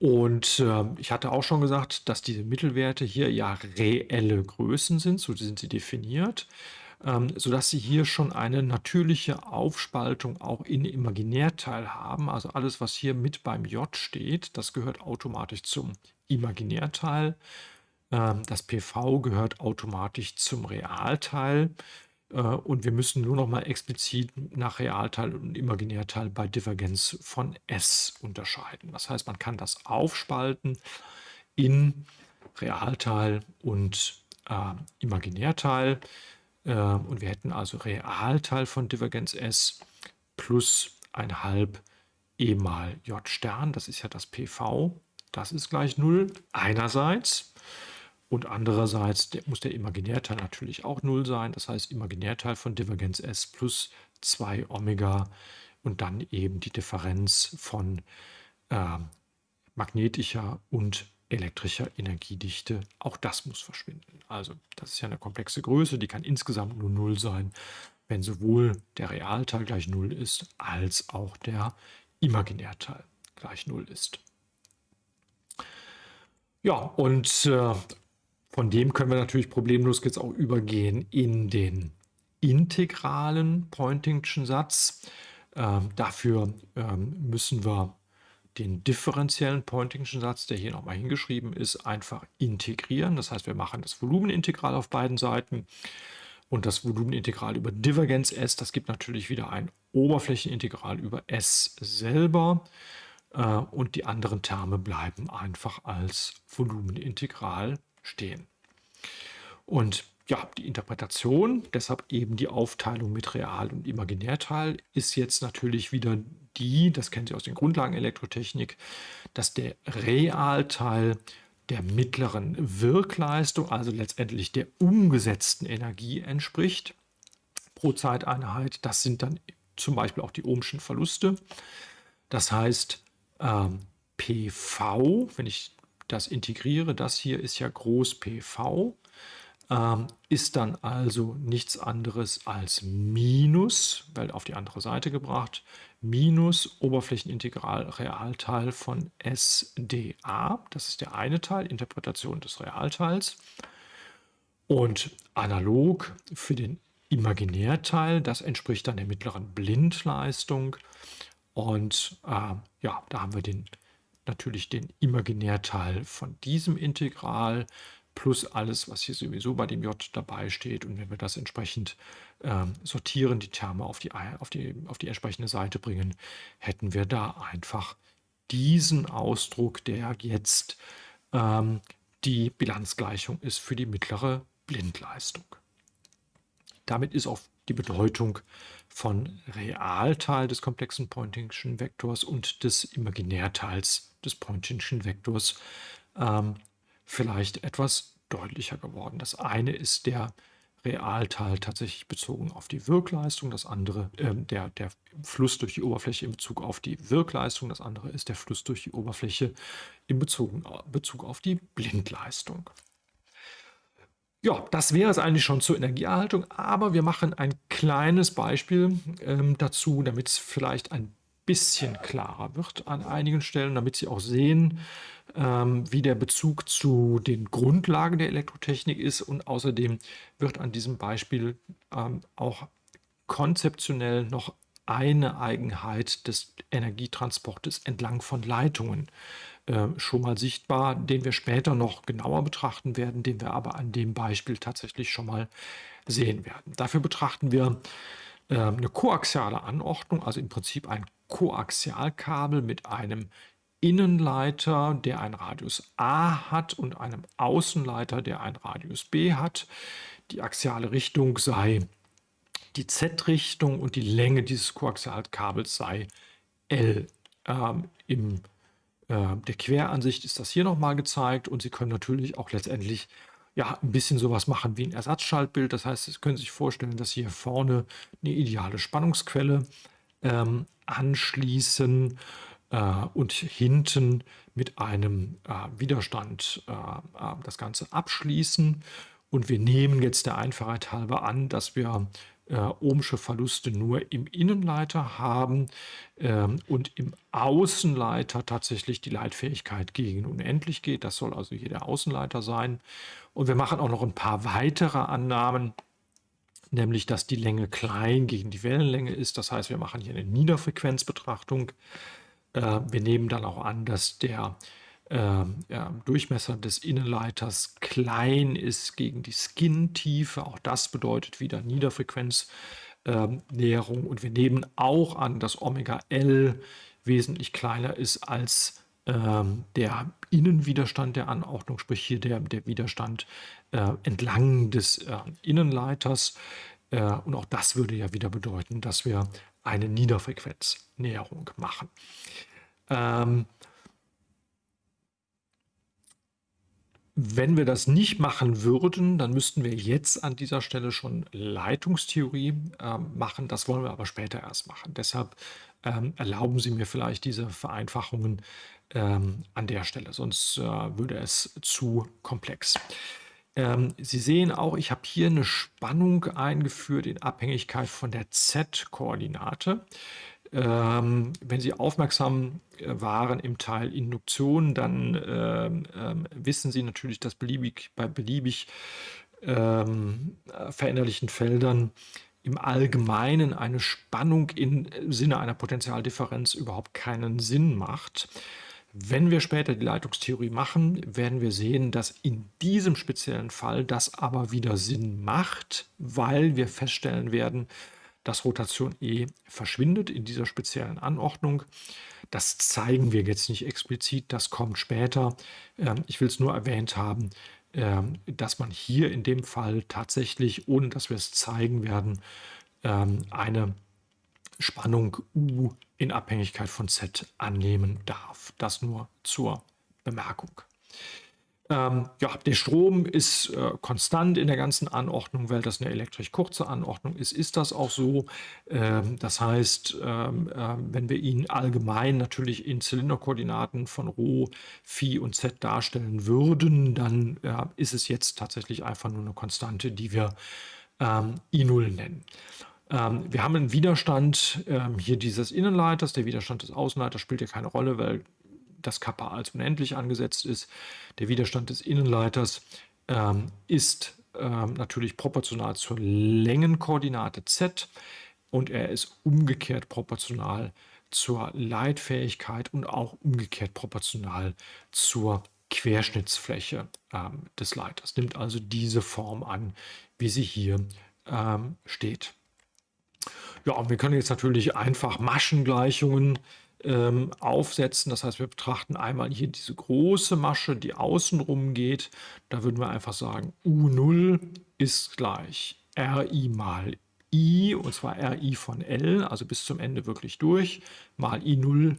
Und äh, ich hatte auch schon gesagt, dass diese Mittelwerte hier ja reelle Größen sind, so sind sie definiert, ähm, sodass sie hier schon eine natürliche Aufspaltung auch in Imaginärteil haben. Also alles, was hier mit beim J steht, das gehört automatisch zum Imaginärteil. Ähm, das PV gehört automatisch zum Realteil. Äh, und wir müssen nur noch mal explizit nach Realteil und Imaginärteil bei Divergenz von S unterscheiden. Das heißt, man kann das aufspalten in Realteil und äh, Imaginärteil. Äh, und wir hätten also Realteil von Divergenz S plus ein halb E mal J Stern, das ist ja das PV, das ist gleich 0 einerseits. Und andererseits der, muss der Imaginärteil natürlich auch 0 sein. Das heißt Imaginärteil von Divergenz S plus 2 Omega und dann eben die Differenz von äh, magnetischer und elektrischer Energiedichte. Auch das muss verschwinden. Also das ist ja eine komplexe Größe, die kann insgesamt nur 0 sein, wenn sowohl der Realteil gleich 0 ist, als auch der Imaginärteil gleich 0 ist. Ja, und äh, von dem können wir natürlich problemlos jetzt auch übergehen in den integralen Poynting'schen Satz. Ähm, dafür ähm, müssen wir den differenziellen Poynting'schen Satz, der hier nochmal hingeschrieben ist, einfach integrieren. Das heißt, wir machen das Volumenintegral auf beiden Seiten und das Volumenintegral über Divergenz S. Das gibt natürlich wieder ein Oberflächenintegral über S selber. Äh, und die anderen Terme bleiben einfach als Volumenintegral stehen. Und ja, die Interpretation, deshalb eben die Aufteilung mit Real- und Imaginärteil, ist jetzt natürlich wieder die, das kennen Sie aus den Grundlagen Elektrotechnik, dass der Realteil der mittleren Wirkleistung, also letztendlich der umgesetzten Energie entspricht pro Zeiteinheit. Das sind dann zum Beispiel auch die ohmschen Verluste. Das heißt, ähm, PV, wenn ich das integriere, das hier ist ja groß PV, ähm, ist dann also nichts anderes als Minus, weil auf die andere Seite gebracht, minus Oberflächenintegral Realteil von SdA. Das ist der eine Teil, Interpretation des Realteils. Und analog für den Imaginärteil, das entspricht dann der mittleren Blindleistung. Und äh, ja, da haben wir den, natürlich den Imaginärteil von diesem Integral plus alles, was hier sowieso bei dem J dabei steht. Und wenn wir das entsprechend äh, sortieren, die Terme auf die, auf, die, auf die entsprechende Seite bringen, hätten wir da einfach diesen Ausdruck, der jetzt ähm, die Bilanzgleichung ist für die mittlere Blindleistung. Damit ist auch die Bedeutung von Realteil des komplexen Poynting'schen Vektors und des Imaginärteils des Poynting'schen Vektors ähm, vielleicht etwas deutlicher geworden. Das eine ist der Realteil tatsächlich bezogen auf die Wirkleistung, das andere äh, der, der Fluss durch die Oberfläche in Bezug auf die Wirkleistung, das andere ist der Fluss durch die Oberfläche in Bezug, Bezug auf die Blindleistung. Ja, das wäre es eigentlich schon zur Energieerhaltung, aber wir machen ein kleines Beispiel ähm, dazu, damit es vielleicht ein bisschen klarer wird an einigen Stellen, damit Sie auch sehen, ähm, wie der Bezug zu den Grundlagen der Elektrotechnik ist. Und außerdem wird an diesem Beispiel ähm, auch konzeptionell noch eine Eigenheit des Energietransportes entlang von Leitungen äh, schon mal sichtbar, den wir später noch genauer betrachten werden, den wir aber an dem Beispiel tatsächlich schon mal sehen werden. Dafür betrachten wir äh, eine koaxiale Anordnung, also im Prinzip ein Koaxialkabel mit einem Innenleiter, der einen Radius A hat und einem Außenleiter, der einen Radius B hat. Die axiale Richtung sei die Z-Richtung und die Länge dieses Koaxialkabels sei L. Ähm, Im äh, der Queransicht ist das hier nochmal gezeigt und Sie können natürlich auch letztendlich ja, ein bisschen sowas machen wie ein Ersatzschaltbild. Das heißt, Sie können sich vorstellen, dass Sie hier vorne eine ideale Spannungsquelle ähm, anschließen äh, und hinten mit einem äh, Widerstand äh, äh das Ganze abschließen. Und wir nehmen jetzt der Einfachheit halber an, dass wir ohmsche Verluste nur im Innenleiter haben ähm, und im Außenleiter tatsächlich die Leitfähigkeit gegen unendlich geht. Das soll also hier der Außenleiter sein. Und wir machen auch noch ein paar weitere Annahmen, nämlich dass die Länge klein gegen die Wellenlänge ist. Das heißt, wir machen hier eine Niederfrequenzbetrachtung. Äh, wir nehmen dann auch an, dass der äh, ja, Durchmesser des Innenleiters klein ist gegen die Skin-Tiefe. Auch das bedeutet wieder Niederfrequenznäherung. Ähm, und wir nehmen auch an, dass Omega L wesentlich kleiner ist als ähm, der Innenwiderstand der Anordnung, sprich hier der, der Widerstand äh, entlang des äh, Innenleiters. Und auch das würde ja wieder bedeuten, dass wir eine Niederfrequenznäherung machen. Ähm, Wenn wir das nicht machen würden, dann müssten wir jetzt an dieser Stelle schon Leitungstheorie äh, machen. Das wollen wir aber später erst machen. Deshalb ähm, erlauben Sie mir vielleicht diese Vereinfachungen ähm, an der Stelle, sonst äh, würde es zu komplex. Ähm, Sie sehen auch, ich habe hier eine Spannung eingeführt in Abhängigkeit von der Z-Koordinate. Ähm, wenn Sie aufmerksam äh, waren im Teil Induktion, dann ähm, ähm, wissen Sie natürlich, dass beliebig, bei beliebig ähm, veränderlichen Feldern im Allgemeinen eine Spannung im Sinne einer Potentialdifferenz überhaupt keinen Sinn macht. Wenn wir später die Leitungstheorie machen, werden wir sehen, dass in diesem speziellen Fall das aber wieder Sinn macht, weil wir feststellen werden, dass Rotation E verschwindet in dieser speziellen Anordnung. Das zeigen wir jetzt nicht explizit, das kommt später. Ähm, ich will es nur erwähnt haben, ähm, dass man hier in dem Fall tatsächlich, ohne dass wir es zeigen werden, ähm, eine Spannung U in Abhängigkeit von Z annehmen darf. Das nur zur Bemerkung. Ähm, ja, der Strom ist äh, konstant in der ganzen Anordnung, weil das eine elektrisch kurze Anordnung ist, ist das auch so. Ähm, das heißt, ähm, äh, wenn wir ihn allgemein natürlich in Zylinderkoordinaten von Rho, Phi und Z darstellen würden, dann äh, ist es jetzt tatsächlich einfach nur eine Konstante, die wir ähm, I0 nennen. Ähm, wir haben einen Widerstand ähm, hier dieses Innenleiters. Der Widerstand des Außenleiters spielt hier keine Rolle, weil das Kappa als unendlich angesetzt ist. Der Widerstand des Innenleiters ähm, ist ähm, natürlich proportional zur Längenkoordinate z und er ist umgekehrt proportional zur Leitfähigkeit und auch umgekehrt proportional zur Querschnittsfläche ähm, des Leiters. Nimmt also diese Form an, wie sie hier ähm, steht. Ja, und wir können jetzt natürlich einfach Maschengleichungen ähm, aufsetzen. Das heißt, wir betrachten einmal hier diese große Masche, die außenrum geht. Da würden wir einfach sagen, U0 ist gleich RI mal I, und zwar RI von L, also bis zum Ende wirklich durch, mal I0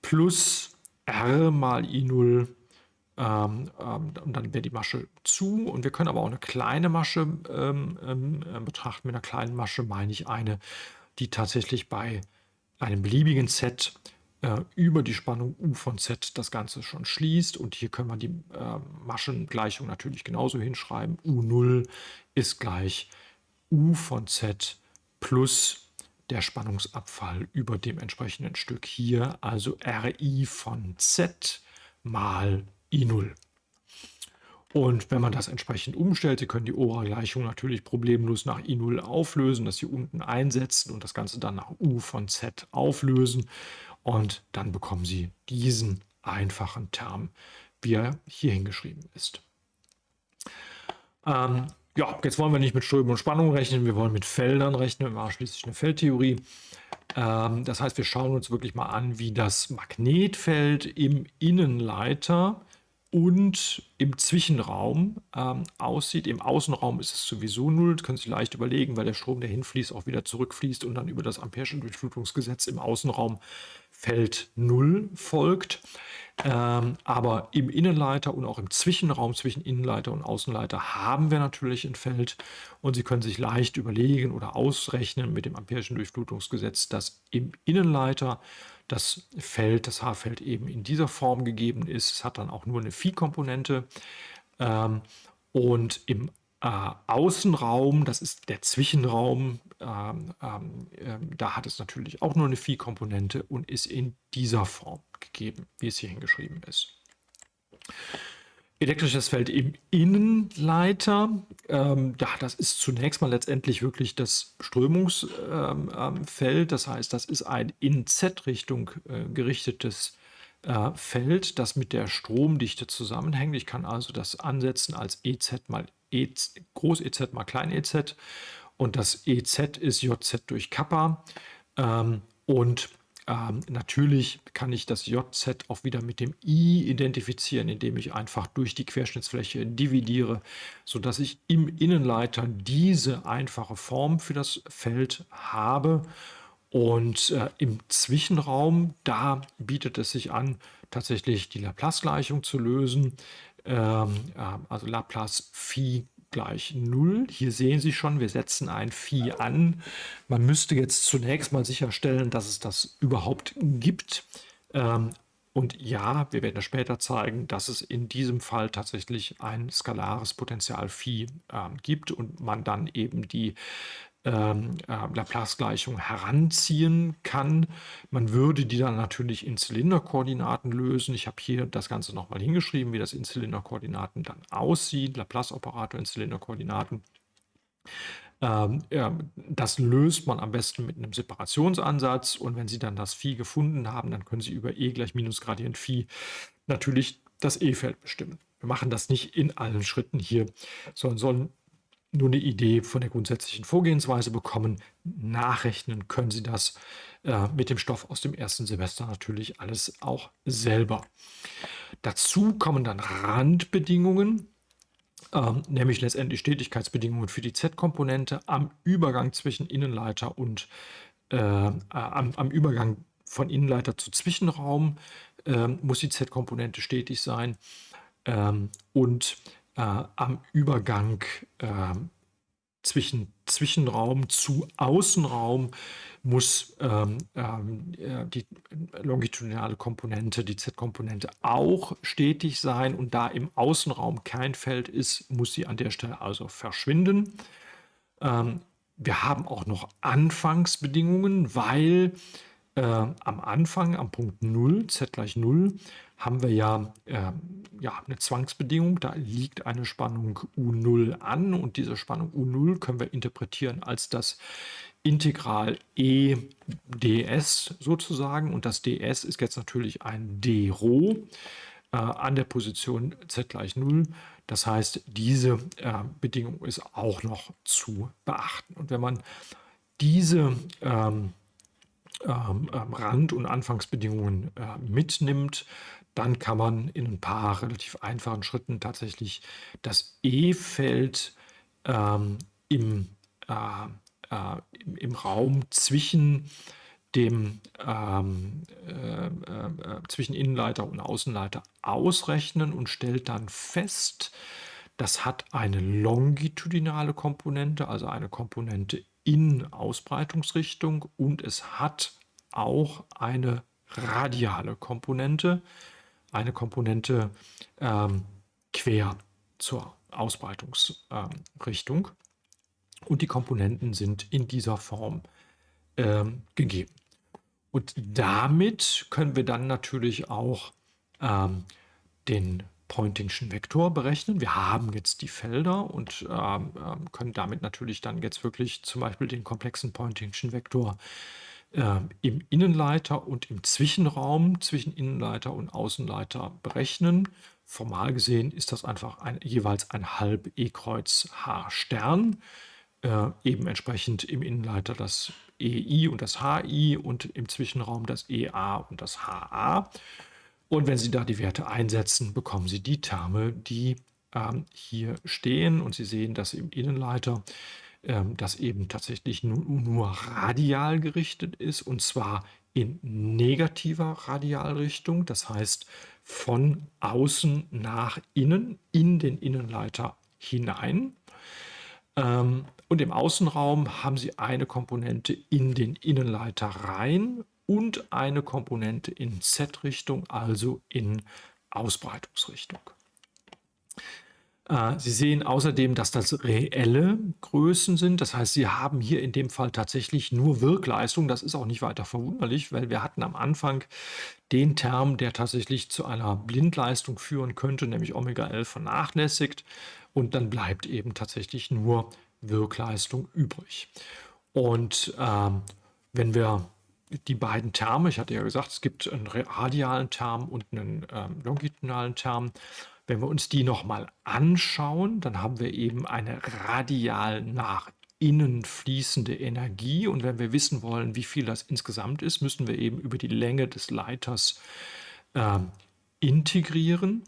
plus R mal I0 ähm, ähm, dann wäre die Masche zu. Und wir können aber auch eine kleine Masche ähm, ähm äh, betrachten. Mit einer kleinen Masche meine ich eine, die tatsächlich bei einem beliebigen Set äh, über die Spannung U von Z das Ganze schon schließt. Und hier können wir die äh, Maschengleichung natürlich genauso hinschreiben. U0 ist gleich U von Z plus der Spannungsabfall über dem entsprechenden Stück hier, also Ri von Z mal I0. Und wenn man das entsprechend umstellt, Sie können die Ora-Gleichung natürlich problemlos nach I0 auflösen, das hier unten einsetzen und das Ganze dann nach U von Z auflösen. Und dann bekommen Sie diesen einfachen Term, wie er hier hingeschrieben ist. Ähm, ja, jetzt wollen wir nicht mit Strömung und Spannung rechnen, wir wollen mit Feldern rechnen, wir machen schließlich eine Feldtheorie. Ähm, das heißt, wir schauen uns wirklich mal an, wie das Magnetfeld im Innenleiter und im Zwischenraum ähm, aussieht. Im Außenraum ist es sowieso null, das können Sie leicht überlegen, weil der Strom, der hinfließt, auch wieder zurückfließt und dann über das Ampere'sche Durchflutungsgesetz im Außenraum Feld 0 folgt. Ähm, aber im Innenleiter und auch im Zwischenraum zwischen Innenleiter und Außenleiter haben wir natürlich ein Feld und Sie können sich leicht überlegen oder ausrechnen mit dem Ampere'schen Durchflutungsgesetz, dass im Innenleiter das Feld, das H-Feld eben in dieser Form gegeben ist. Es hat dann auch nur eine Phi-Komponente ähm, und im äh, Außenraum, das ist der Zwischenraum, ähm, ähm, ähm, da hat es natürlich auch nur eine Phi-Komponente und ist in dieser Form gegeben, wie es hier hingeschrieben ist. Elektrisches Feld im Innenleiter, ähm, ja, das ist zunächst mal letztendlich wirklich das Strömungsfeld. Ähm, ähm, das heißt, das ist ein in Z-Richtung äh, gerichtetes äh, Feld, das mit der Stromdichte zusammenhängt. Ich kann also das ansetzen als EZ mal e, Groß EZ mal Klein EZ und das EZ ist JZ durch Kappa ähm, und ähm, natürlich kann ich das JZ auch wieder mit dem I identifizieren, indem ich einfach durch die Querschnittsfläche dividiere, sodass ich im Innenleiter diese einfache Form für das Feld habe. Und äh, im Zwischenraum, da bietet es sich an, tatsächlich die Laplace-Gleichung zu lösen. Ähm, äh, also Laplace Phi gleich 0. Hier sehen Sie schon, wir setzen ein Phi an. Man müsste jetzt zunächst mal sicherstellen, dass es das überhaupt gibt. Ähm, und ja, wir werden später zeigen, dass es in diesem Fall tatsächlich ein skalares Potential Phi äh, gibt und man dann eben die ähm, äh, Laplace-Gleichung heranziehen kann. Man würde die dann natürlich in Zylinderkoordinaten lösen. Ich habe hier das Ganze nochmal hingeschrieben, wie das in Zylinderkoordinaten dann aussieht. Laplace-Operator in Zylinderkoordinaten. Ähm, das löst man am besten mit einem Separationsansatz und wenn Sie dann das Phi gefunden haben, dann können Sie über E gleich Minusgradient Phi natürlich das E-Feld bestimmen. Wir machen das nicht in allen Schritten hier, sondern sollen nur eine Idee von der grundsätzlichen Vorgehensweise bekommen. Nachrechnen können Sie das äh, mit dem Stoff aus dem ersten Semester natürlich alles auch selber. Dazu kommen dann Randbedingungen, ähm, nämlich letztendlich Stetigkeitsbedingungen für die Z-Komponente am Übergang zwischen Innenleiter und äh, äh, am, am, Übergang von Innenleiter zu Zwischenraum äh, muss die Z-Komponente stetig sein. Ähm, und äh, am Übergang äh, zwischen Zwischenraum zu Außenraum muss ähm, ähm, die longitudinale Komponente, die Z-Komponente auch stetig sein und da im Außenraum kein Feld ist, muss sie an der Stelle also verschwinden. Ähm, wir haben auch noch Anfangsbedingungen, weil äh, am Anfang, am Punkt 0, z gleich 0, haben wir ja, äh, ja eine Zwangsbedingung. Da liegt eine Spannung U0 an und diese Spannung U0 können wir interpretieren als das Integral E ds sozusagen. Und das ds ist jetzt natürlich ein d Rho äh, an der Position z gleich 0. Das heißt, diese äh, Bedingung ist auch noch zu beachten. Und wenn man diese ähm, ähm, ähm Rand- und Anfangsbedingungen äh, mitnimmt, dann kann man in ein paar relativ einfachen Schritten tatsächlich das E-Feld ähm, im, äh, äh, im, im, Raum zwischen dem ähm, äh, äh, zwischen Innenleiter und Außenleiter ausrechnen und stellt dann fest, das hat eine longitudinale Komponente, also eine Komponente in Ausbreitungsrichtung und es hat auch eine radiale Komponente, eine Komponente ähm, quer zur Ausbreitungsrichtung. Ähm, und die Komponenten sind in dieser Form ähm, gegeben. Und damit können wir dann natürlich auch ähm, den Pointingschen Vektor berechnen. Wir haben jetzt die Felder und ähm, ähm, können damit natürlich dann jetzt wirklich zum Beispiel den komplexen Pointingschen Vektor äh, im Innenleiter und im Zwischenraum zwischen Innenleiter und Außenleiter berechnen. Formal gesehen ist das einfach ein, jeweils ein halb E-Kreuz H-Stern. Äh, eben entsprechend im Innenleiter das EI und das HI und im Zwischenraum das EA und das HA. Und wenn Sie da die Werte einsetzen, bekommen Sie die Terme, die ähm, hier stehen. Und Sie sehen, dass im Innenleiter ähm, das eben tatsächlich nur, nur radial gerichtet ist und zwar in negativer Radialrichtung, das heißt von außen nach innen, in den Innenleiter hinein. Ähm, und im Außenraum haben Sie eine Komponente in den Innenleiter rein und eine Komponente in Z-Richtung, also in Ausbreitungsrichtung. Äh, Sie sehen außerdem, dass das reelle Größen sind. Das heißt, Sie haben hier in dem Fall tatsächlich nur Wirkleistung. Das ist auch nicht weiter verwunderlich, weil wir hatten am Anfang den Term, der tatsächlich zu einer Blindleistung führen könnte, nämlich Omega L vernachlässigt. Und dann bleibt eben tatsächlich nur Wirkleistung übrig. Und ähm, wenn wir die beiden Terme, ich hatte ja gesagt, es gibt einen radialen Term und einen ähm, longitudinalen Term. Wenn wir uns die nochmal anschauen, dann haben wir eben eine radial nach innen fließende Energie. Und wenn wir wissen wollen, wie viel das insgesamt ist, müssen wir eben über die Länge des Leiters ähm, integrieren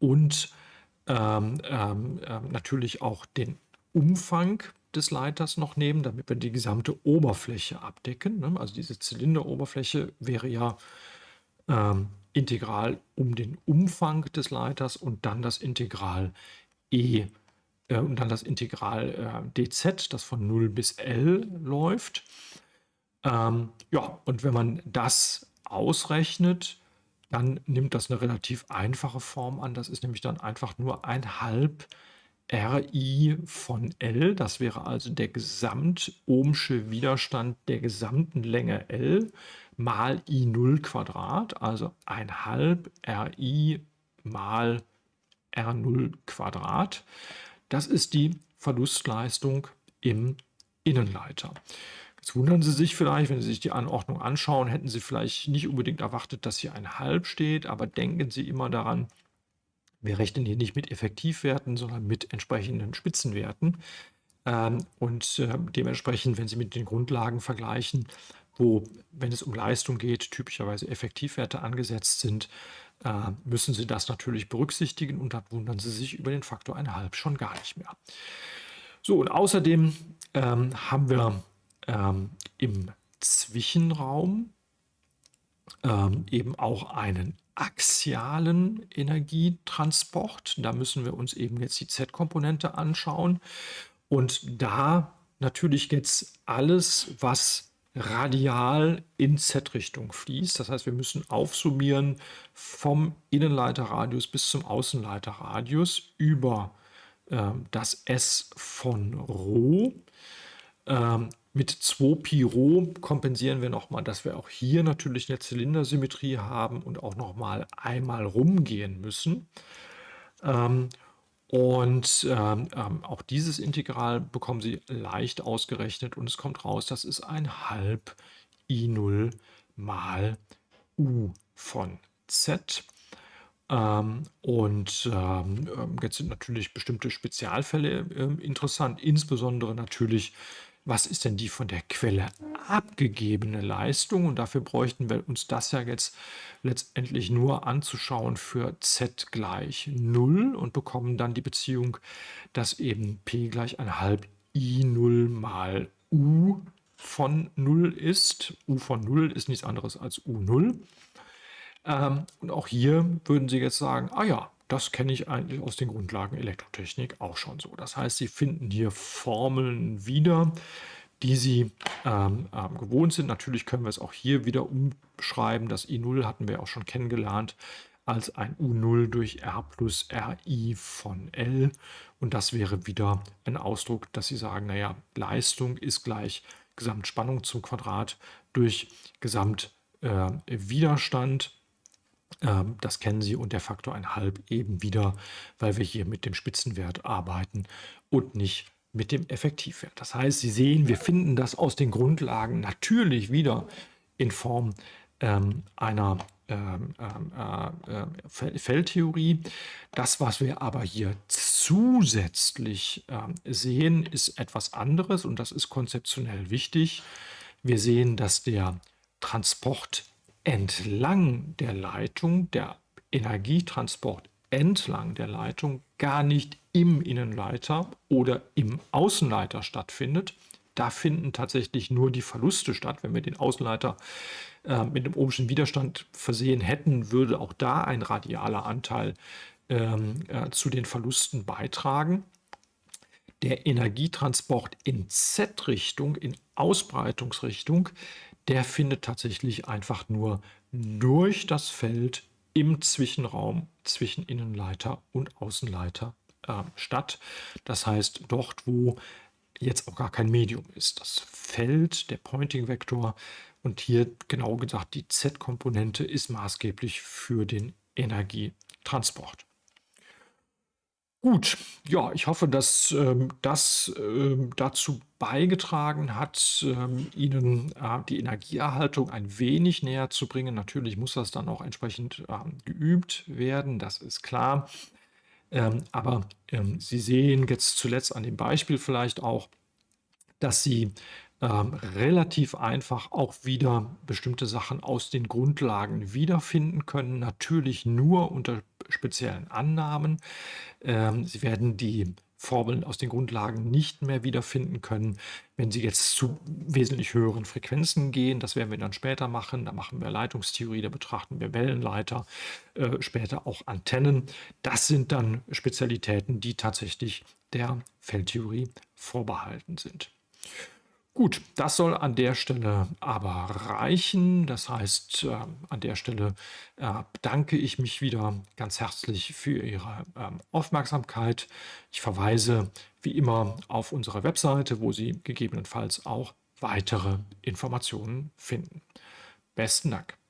und ähm, ähm, ähm natürlich auch den Umfang des Leiters noch nehmen, damit wir die gesamte Oberfläche abdecken. Ne? Also diese Zylinderoberfläche wäre ja ähm, integral um den Umfang des Leiters und dann das Integral E äh, und dann das Integral äh, dz, das von 0 bis L läuft. Ähm, ja, und wenn man das ausrechnet, dann nimmt das eine relativ einfache Form an. Das ist nämlich dann einfach nur ein halb Ri von L, das wäre also der gesamt-ohmsche Widerstand der gesamten Länge L mal I0 Quadrat, also ein halb Ri mal R0 Quadrat. Das ist die Verlustleistung im Innenleiter. Jetzt wundern Sie sich vielleicht, wenn Sie sich die Anordnung anschauen, hätten Sie vielleicht nicht unbedingt erwartet, dass hier ein halb steht, aber denken Sie immer daran, wir rechnen hier nicht mit Effektivwerten, sondern mit entsprechenden Spitzenwerten. Ähm, und äh, dementsprechend, wenn Sie mit den Grundlagen vergleichen, wo, wenn es um Leistung geht, typischerweise Effektivwerte angesetzt sind, äh, müssen Sie das natürlich berücksichtigen und dann wundern Sie sich über den Faktor 1,5 schon gar nicht mehr. So, und außerdem ähm, haben wir ähm, im Zwischenraum ähm, eben auch einen axialen Energietransport. Da müssen wir uns eben jetzt die Z-Komponente anschauen. Und da natürlich jetzt alles, was radial in Z-Richtung fließt. Das heißt, wir müssen aufsummieren vom Innenleiterradius bis zum Außenleiterradius über äh, das S von Rho. Ähm, mit 2 Pi Rho kompensieren wir nochmal, dass wir auch hier natürlich eine Zylindersymmetrie haben und auch nochmal einmal rumgehen müssen. Ähm, und ähm, ähm, auch dieses Integral bekommen Sie leicht ausgerechnet und es kommt raus, das ist ein halb I0 mal U von Z. Ähm, und ähm, jetzt sind natürlich bestimmte Spezialfälle äh, interessant, insbesondere natürlich was ist denn die von der Quelle abgegebene Leistung? Und dafür bräuchten wir uns das ja jetzt letztendlich nur anzuschauen für z gleich 0 und bekommen dann die Beziehung, dass eben p gleich ein halb i0 mal u von 0 ist. u von 0 ist nichts anderes als u0. Ähm, und auch hier würden Sie jetzt sagen, ah ja, das kenne ich eigentlich aus den Grundlagen Elektrotechnik auch schon so. Das heißt, Sie finden hier Formeln wieder, die Sie ähm, ähm, gewohnt sind. Natürlich können wir es auch hier wieder umschreiben. Das I0 hatten wir auch schon kennengelernt als ein U0 durch R plus RI von L. Und das wäre wieder ein Ausdruck, dass Sie sagen, naja, Leistung ist gleich Gesamtspannung zum Quadrat durch Gesamtwiderstand. Äh, ähm, das kennen Sie und der Faktor 1,5 eben wieder, weil wir hier mit dem Spitzenwert arbeiten und nicht mit dem Effektivwert. Das heißt, Sie sehen, wir finden das aus den Grundlagen natürlich wieder in Form ähm, einer ähm, ähm äh, äh, Feldtheorie. Das, was wir aber hier zusätzlich äh, sehen, ist etwas anderes und das ist konzeptionell wichtig. Wir sehen, dass der Transport entlang der Leitung, der Energietransport entlang der Leitung gar nicht im Innenleiter oder im Außenleiter stattfindet. Da finden tatsächlich nur die Verluste statt. Wenn wir den Außenleiter äh, mit einem ohmschen Widerstand versehen hätten, würde auch da ein radialer Anteil ähm, äh, zu den Verlusten beitragen. Der Energietransport in Z-Richtung, in Ausbreitungsrichtung, der findet tatsächlich einfach nur durch das Feld im Zwischenraum zwischen Innenleiter und Außenleiter äh, statt. Das heißt, dort, wo jetzt auch gar kein Medium ist. Das Feld, der Pointing-Vektor und hier genau gesagt die Z-Komponente ist maßgeblich für den Energietransport. Gut, ja, ich hoffe, dass ähm, das ähm, dazu beigetragen hat, ähm, Ihnen äh, die Energieerhaltung ein wenig näher zu bringen. Natürlich muss das dann auch entsprechend ähm, geübt werden, das ist klar. Ähm, aber ähm, Sie sehen jetzt zuletzt an dem Beispiel vielleicht auch, dass Sie ähm, relativ einfach auch wieder bestimmte Sachen aus den Grundlagen wiederfinden können. Natürlich nur unter speziellen Annahmen. Ähm, Sie werden die Formeln aus den Grundlagen nicht mehr wiederfinden können, wenn Sie jetzt zu wesentlich höheren Frequenzen gehen. Das werden wir dann später machen. Da machen wir Leitungstheorie, da betrachten wir Wellenleiter, äh, später auch Antennen. Das sind dann Spezialitäten, die tatsächlich der Feldtheorie vorbehalten sind. Gut, das soll an der Stelle aber reichen. Das heißt, äh, an der Stelle äh, bedanke ich mich wieder ganz herzlich für Ihre ähm, Aufmerksamkeit. Ich verweise wie immer auf unsere Webseite, wo Sie gegebenenfalls auch weitere Informationen finden. Besten Dank.